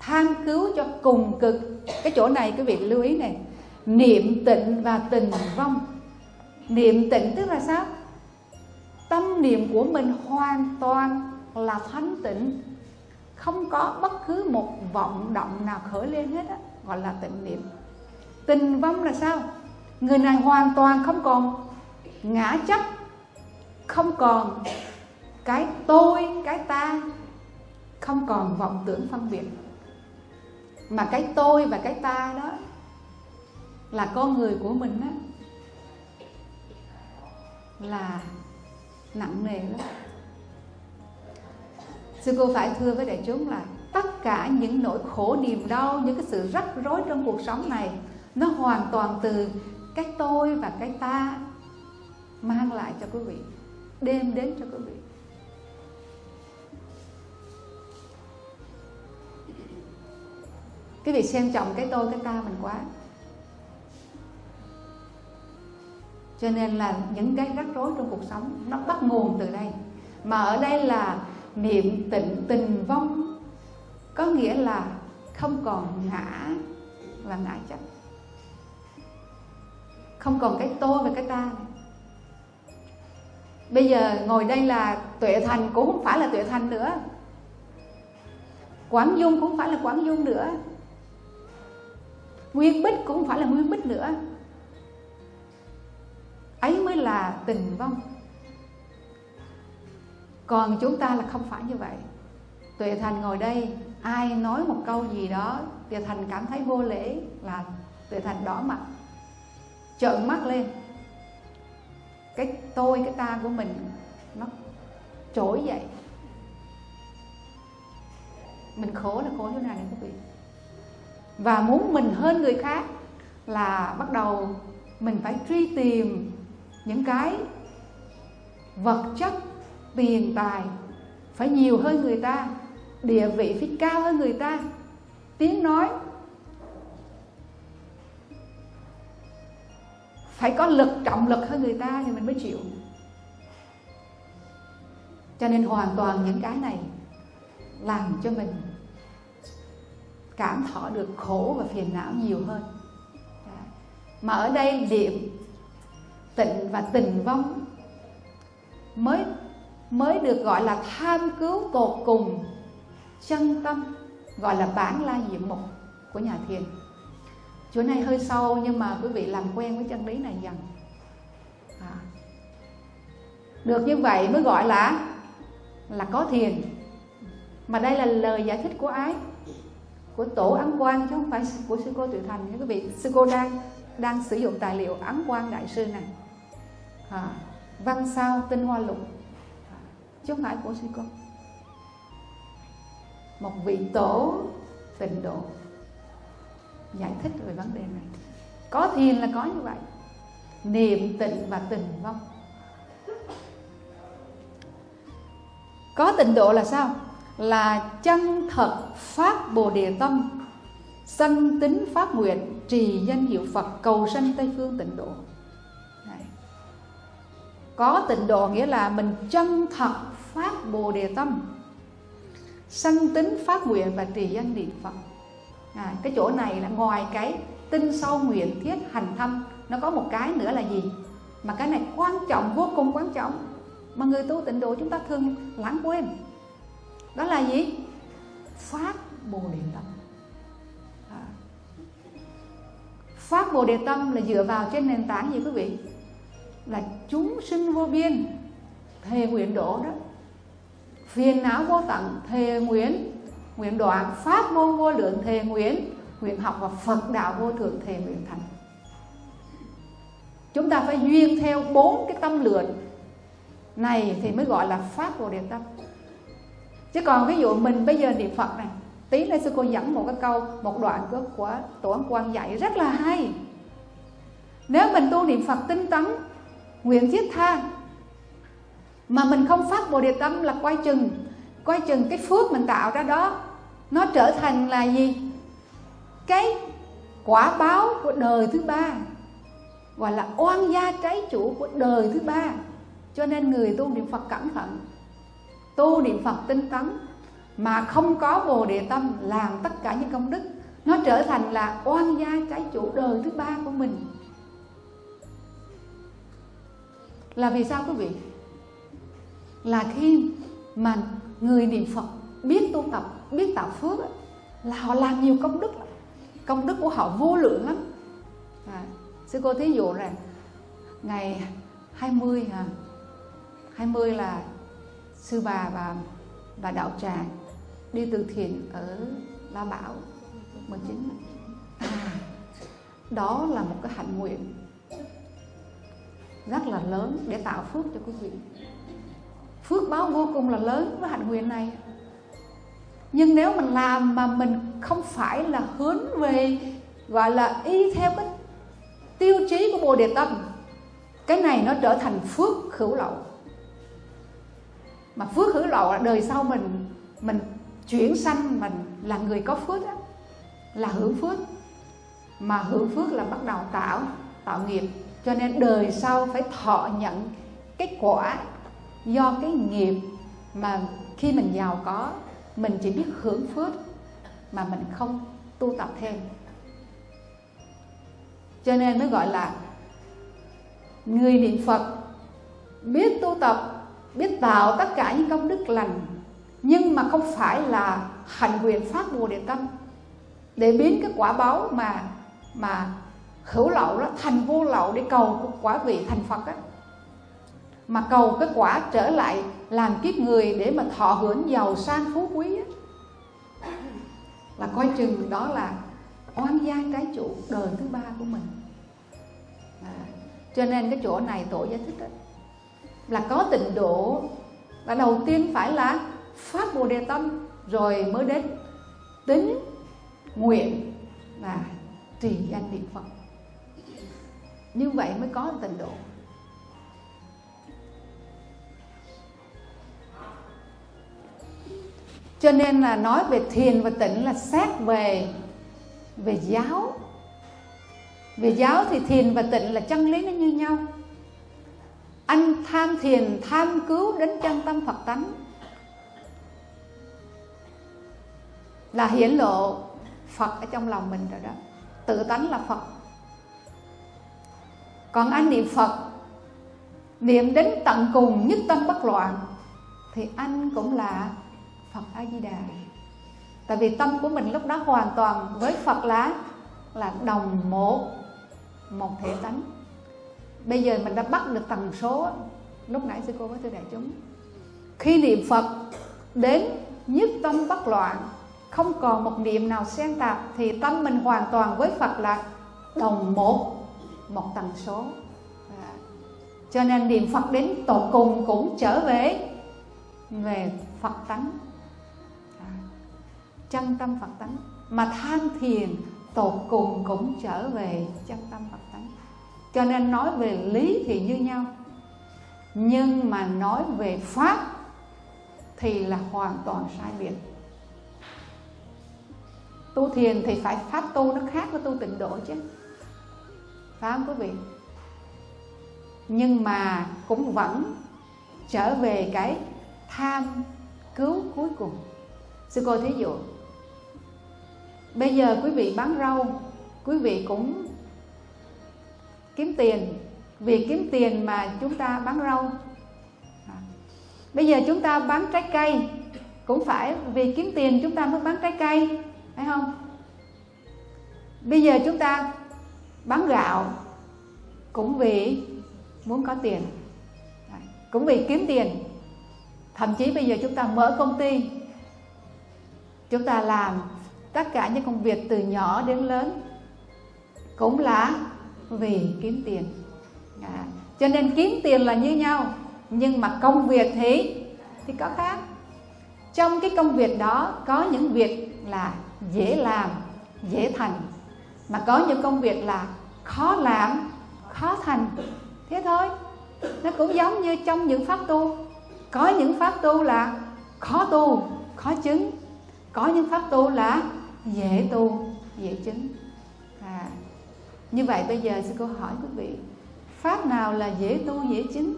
Tham cứu cho cùng cực. Cái chỗ này quý vị lưu ý này. Niệm tịnh và tình vong. Niệm tịnh tức là sao? Tâm niệm của mình hoàn toàn là thanh tịnh. Không có bất cứ một vọng động nào khởi lên hết á, gọi là tịnh niệm. Tình vong là sao? Người này hoàn toàn không còn ngã chấp, không còn cái tôi, cái ta, không còn vọng tưởng phân biệt. Mà cái tôi và cái ta đó là con người của mình á, là nặng nề lắm. Sư cô phải thưa với đại chúng là tất cả những nỗi khổ niềm đau, những cái sự rắc rối trong cuộc sống này, nó hoàn toàn từ cái tôi và cái ta mang lại cho quý vị, đem đến cho quý vị. Quý vị xem trọng cái tôi, cái ta mình quá. Cho nên là những cái rắc rối trong cuộc sống nó bắt nguồn từ đây. Mà ở đây là niệm tịnh tình vong, có nghĩa là không còn ngã và ngã chấp không còn cái tôi và cái ta. Này. bây giờ ngồi đây là tuệ thành cũng không phải là tuệ thành nữa. Quảng dung cũng không phải là quảng dung nữa. Nguyên bích cũng không phải là nguyên bích nữa ấy mới là tình vong. Còn chúng ta là không phải như vậy. Tuệ thành ngồi đây, ai nói một câu gì đó, tuệ thành cảm thấy vô lễ là tuệ thành đỏ mặt, trợn mắt lên. Cái tôi, cái ta của mình, nó trỗi dậy. Mình khổ là khổ chỗ nào này, quý vị. Và muốn mình hơn người khác là bắt đầu mình phải truy tìm những cái vật chất, tiền tài phải nhiều hơn người ta, địa vị phải cao hơn người ta. Tiếng nói phải có lực, trọng lực hơn người ta thì mình mới chịu. Cho nên hoàn toàn những cái này làm cho mình cảm thọ được khổ và phiền não nhiều hơn. Mà ở đây niệm tịnh và tình vong. Mới mới được gọi là tham cứu tột cùng. Chân tâm, gọi là bản la diệm mục của nhà thiền. Chỗ này hơi sâu, nhưng mà quý vị làm quen với chân lý này dần. À. được như vậy mới gọi là là có thiền. Mà đây là lời giải thích của ai của tổ ấn quang, chứ không phải của sư cô tự thành. Nha quý vị, sư cô đang đang sử dụng tài liệu ấn quang đại sư này à, văn sao tinh hoa lục. Chứ không phải của sư cô. Một vị tổ tịnh độ. Giải thích về vấn đề này. Có thiền là có như vậy. Niệm tịnh và tình vong. Có tịnh độ là sao? Là chân thật phát bồ đề tâm sanh tính phát nguyện trì danh hiệu phật cầu sanh tây phương tịnh độ có tịnh độ nghĩa là mình chân thật phát bồ đề tâm sanh tính phát nguyện và trì danh niệm phật. À, cái chỗ này là ngoài cái tinh sâu nguyện thiết hành thâm nó có một cái nữa là gì? Mà cái này quan trọng vô cùng quan trọng. Mà người tu tịnh độ chúng ta thường lãng quên. Đó là gì? Phát bồ đề tâm. À. phát bồ đề tâm là dựa vào trên nền tảng gì quý vị? Là chúng sinh vô biên thề nguyện độ đó. Phiền não vô tận thề nguyện nguyện đoạn pháp môn vô lượng thề nguyện nguyện học và phật đạo vô thượng thề nguyện thành. Chúng ta phải duyên theo bốn cái tâm lượn này thì mới gọi là pháp bồ đề tâm. Chứ còn ví dụ mình bây giờ niệm phật này tí nữa sư cô dẫn một cái câu một đoạn của, của tổ Quang quan dạy rất là hay. Nếu mình tu niệm phật tinh tấn nguyện thiết tha. Mà mình không phát bồ đề tâm là quay chừng quay chừng cái phước mình tạo ra đó, nó trở thành là gì? Cái quả báo của đời thứ ba, gọi là oan gia trái chủ của đời thứ ba. Cho nên người tu niệm phật cẩn thận, tu niệm phật tinh tấn, mà không có bồ đề tâm làm tất cả những công đức, nó trở thành là oan gia trái chủ đời thứ ba của mình. Là vì sao quý vị? Là khi mà người niệm phật biết tu tập biết tạo phước là họ làm nhiều công đức lắm. Công đức của họ vô lượng lắm. À, sư cô thí dụ rằng ngày 20 à, 20 là sư bà và bà đạo tràng đi từ thiện ở La Bảo 19 à, đó là một cái hạnh nguyện rất là lớn để tạo phước cho quý vị. Phước báo vô cùng là lớn với hạnh nguyện này. Nhưng nếu mình làm mà mình không phải là hướng về gọi là y theo cái tiêu chí của bồ đề tâm cái này nó trở thành phước hữu lậu. Mà phước hữu lậu là đời sau mình mình chuyển sanh mình là người có phước đó, là hưởng phước. Mà hưởng phước là bắt đầu tạo tạo nghiệp cho nên đời sau phải thọ nhận cái quả do cái nghiệp mà khi mình giàu có, mình chỉ biết hưởng phước mà mình không tu tập thêm. Cho nên mới gọi là người niệm phật, biết tu tập, biết tạo tất cả những công đức lành, nhưng mà không phải là hành quyền phát bồ đề tâm để biến cái quả báo mà mà khẩu lậu đó thành vô lậu để cầu quả vị thành phật á. Mà cầu cái quả trở lại làm kiếp người để mà thọ hưởng giàu sang phú quý á. Là coi chừng đó là oan gia trái chủ đời thứ ba của mình. À, cho nên cái chỗ này tổ giải thích đó, là có tịnh độ là đầu tiên phải là phát bồ đề tâm rồi mới đến tính nguyện và trì danh niệm phật như vậy mới có tịnh độ. Cho nên là nói về thiền và tịnh là xét về về giáo. Về giáo thì thiền và tịnh là chân lý nó như nhau. Anh tham thiền, tham cứu đến chân tâm phật tánh. Là hiển lộ phật ở trong lòng mình rồi đó. Tự tánh là phật còn anh niệm phật, niệm đến tận cùng nhất tâm bất loạn, thì anh cũng là phật a di đà tại vì tâm của mình lúc đó hoàn toàn với phật là là đồng một một thể tánh. Bây giờ mình đã bắt được tần số lúc nãy sư cô với thưa đại chúng. Khi niệm phật, đến nhất tâm bất loạn, không còn một niệm nào xen tạp, thì tâm mình hoàn toàn với phật là đồng một một tần số à. cho nên niệm phật đến tột cùng cũng trở về về phật tánh à. chân tâm phật tánh mà tham thiền tột cùng cũng trở về chân tâm phật tánh cho nên nói về lý thì như nhau, nhưng mà nói về pháp thì là hoàn toàn sai biệt tu thiền thì phải pháp tu nó khác với tu tịnh độ chứ phải không quý vị. Nhưng mà cũng vẫn trở về cái tham cứu cuối cùng. Sư cô thí dụ, bây giờ quý vị bán rau, quý vị cũng kiếm tiền. Vì kiếm tiền mà chúng ta bán rau. Bây giờ chúng ta bán trái cây, cũng phải vì kiếm tiền chúng ta mới bán trái cây, phải không? Bây giờ chúng ta bán gạo cũng vì muốn có tiền. Cũng vì kiếm tiền. Thậm chí bây giờ chúng ta mở công ty chúng ta làm tất cả những công việc từ nhỏ đến lớn cũng là vì kiếm tiền. À, cho nên kiếm tiền là như nhau nhưng mà công việc thì thì có khác. Trong cái công việc đó có những việc là dễ làm dễ thành mà có những công việc là khó làm khó thành. Thế thôi. Nó cũng giống như trong những pháp tu. Có những pháp tu là khó tu khó chứng. Có những pháp tu là dễ tu dễ chứng. À, như vậy bây giờ sư cô hỏi quý vị pháp nào là dễ tu dễ chứng?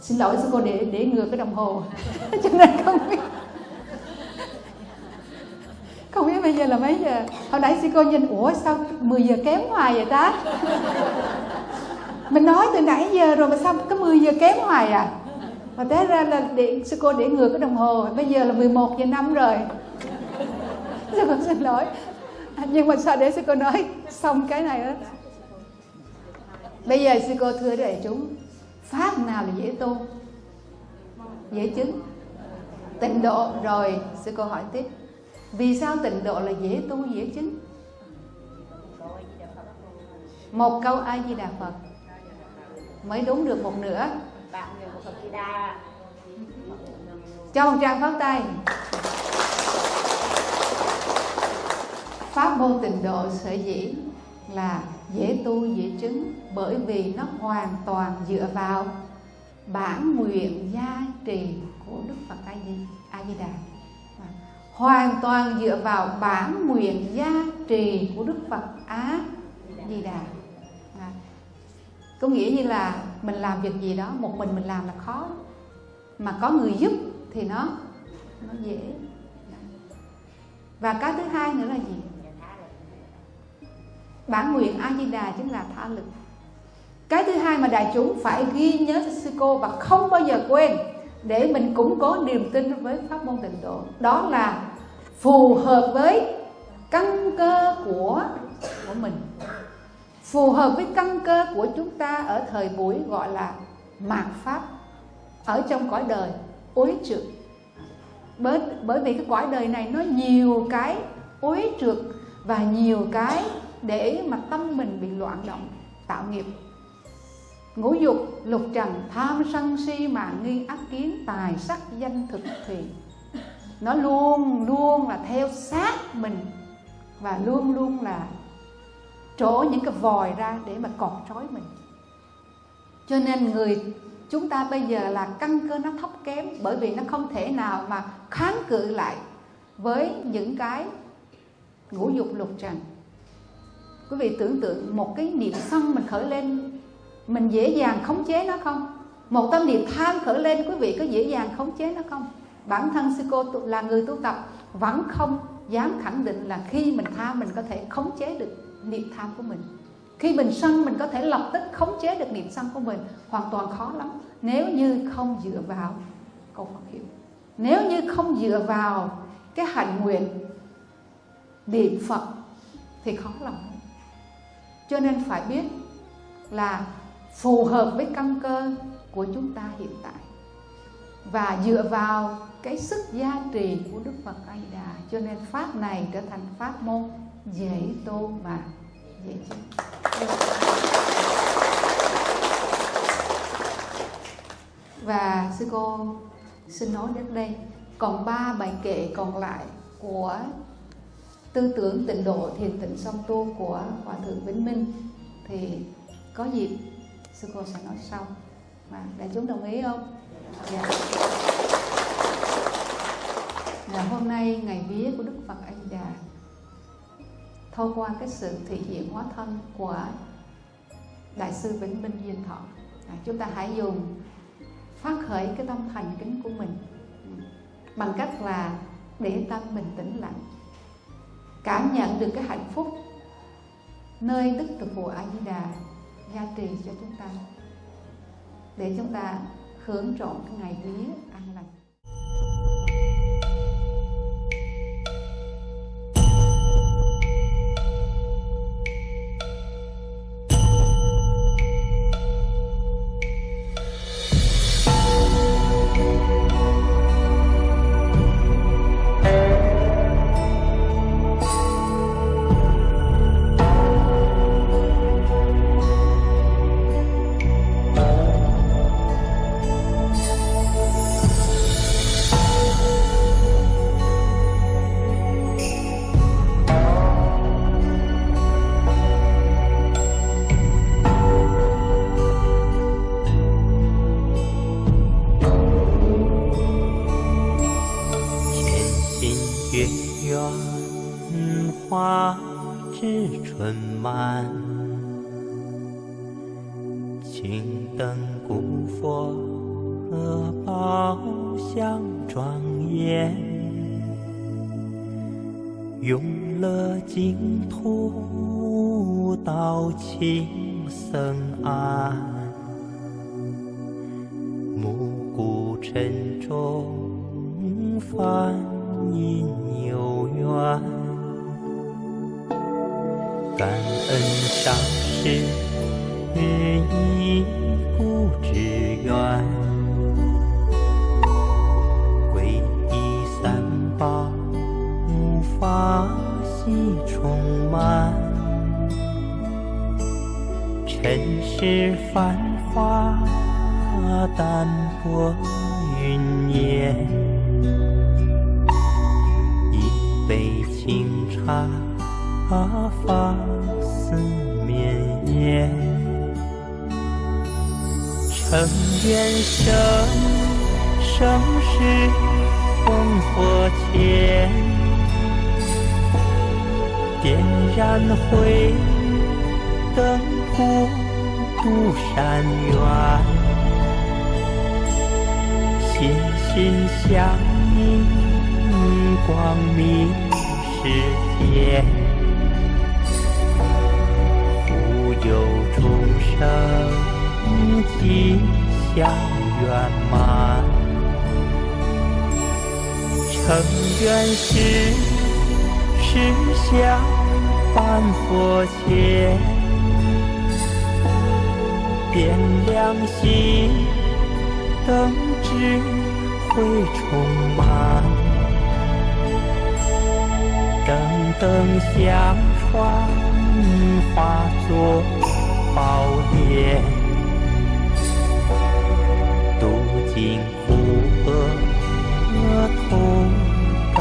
Xin lỗi sư cô để để ngược cái đồng hồ. Cho nên không biết không biết bây giờ là mấy giờ. Hồi nãy sư cô nhìn, ủa, sao 10 giờ kém hoài vậy ta? Mình nói từ nãy giờ rồi mà sao có 10 giờ kém hoài à? Và té ra là để sư cô để ngược cái đồng hồ. Bây giờ là 11 giờ năm rồi. Sư cô xin lỗi. Nhưng mà sao để sư cô nói xong cái này đó bây giờ sư cô thưa đại chúng, pháp nào là dễ tu? Dễ chứng. Tịnh độ, rồi sư cô hỏi tiếp vì sao tịnh độ là dễ tu, dễ chứng? Một câu a di đà phật. Mới đúng được một nửa. Cho một trang pháo tay. Pháp môn tịnh độ sở dĩ là dễ tu, dễ chứng, bởi vì nó hoàn toàn dựa vào bản nguyện gia trì của đức phật a di đà hoàn toàn dựa vào bản nguyện gia trì của đức phật á di đà. À, có nghĩa như là mình làm việc gì đó một mình mình làm là khó. Mà có người giúp thì nó nó dễ. Và cái thứ hai nữa là gì? Bản nguyện a di đà chính là tha lực. Cái thứ hai mà đại chúng phải ghi nhớ cho sư cô và không bao giờ quên để mình cũng có niềm tin với pháp môn tịnh độ đó là phù hợp với căn cơ của của mình. Phù hợp với căn cơ của chúng ta ở thời buổi gọi là mạt pháp, ở trong cõi đời uế trượt. Bởi bởi vì cái cõi đời này nó nhiều cái uế trượt và nhiều cái để mà tâm mình bị loạn động, tạo nghiệp. Ngũ dục, lục trần, tham sân si, mạng nghi, ác kiến, tài sắc, danh thực thì nó luôn luôn là theo sát mình. Và luôn luôn là trổ những cái vòi ra để mà cột trói mình. Cho nên người, chúng ta bây giờ là căn cơ nó thấp kém bởi vì nó không thể nào mà kháng cự lại với những cái ngũ dục lục trần. Quý vị tưởng tượng một cái niệm sân mình khởi lên, mình dễ dàng khống chế nó không? Một tâm niệm tham khởi lên, quý vị có dễ dàng khống chế nó không? Bản thân sư cô là người tu tập vẫn không dám khẳng định là khi mình tham mình có thể khống chế được niệm tham của mình. Khi mình sân, mình có thể lập tức khống chế được niệm sân của mình. Hoàn toàn khó lắm. Nếu như không dựa vào câu Phật hiệu. Nếu như không dựa vào cái hạnh nguyện niệm Phật thì khó lắm. Cho nên phải biết là phù hợp với căn cơ của chúng ta hiện tại. Và dựa vào cái sức gia trì của Đức Phật A Di Đà cho nên pháp này trở thành pháp môn dễ tu mà dễ chứng. Và sư cô xin nói đến đây còn ba bài kệ còn lại của tư tưởng tịnh độ thiền tịnh song tu của hòa thượng Vĩnh Minh thì có dịp sư cô sẽ nói sau mà đại chúng đồng ý không? Dạ là hôm nay ngày vía của Đức Phật anh già, thông qua cái sự thể hiện hóa thân của đại sư Vĩnh Minh Diên Thọ. À, chúng ta hãy dùng phát khởi cái tâm thành kính của mình bằng cách là để tâm mình tĩnh lặng cảm nhận được cái hạnh phúc nơi đức từ phụ a di đà gia trì cho chúng ta để chúng ta hưởng trọn cái ngày vía. 慢青灯古佛，宝相庄严，永乐净土道情僧安。时相伴佛前。点亮心，灯智慧充满，灯灯相传，化作宝莲，渡尽苦厄，同登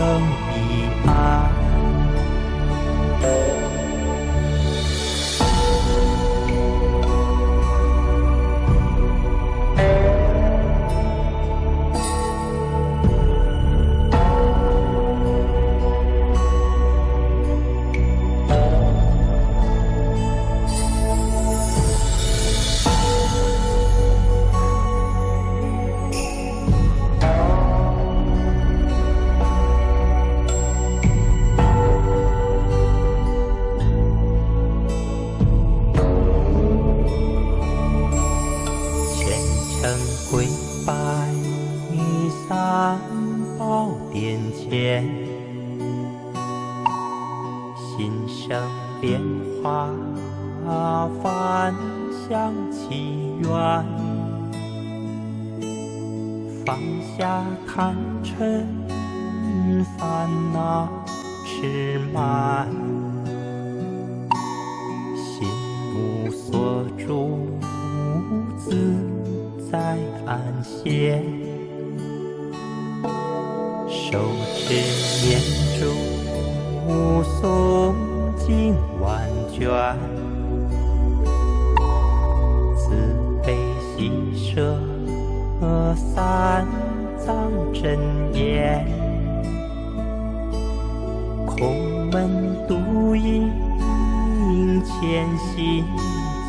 心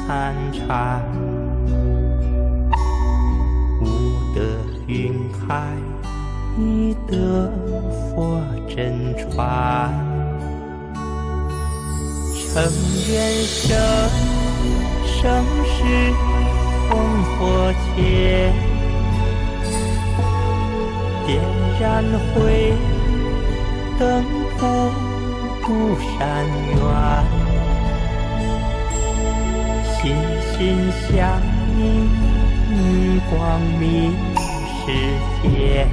参禅悟得云开已得佛真传成缘生生世烽火前点燃慧灯后不闪远心向你，光明世界，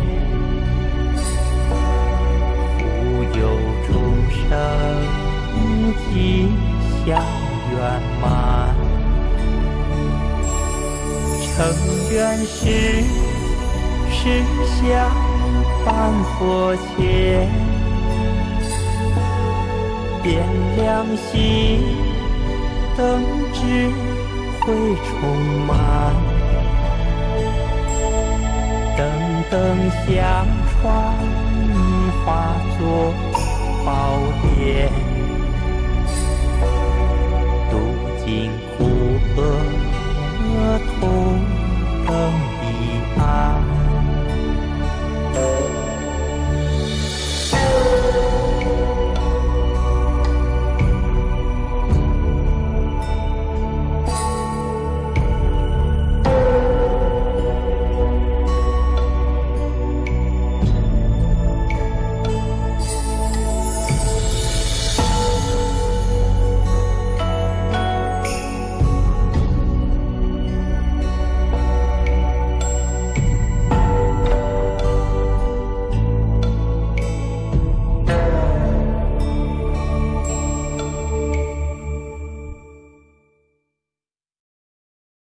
福佑众生，吉祥圆满，成愿时实相伴佛前。点亮心，灯之。会充满，灯灯相传，化作宝殿，渡尽苦厄，同等彼岸。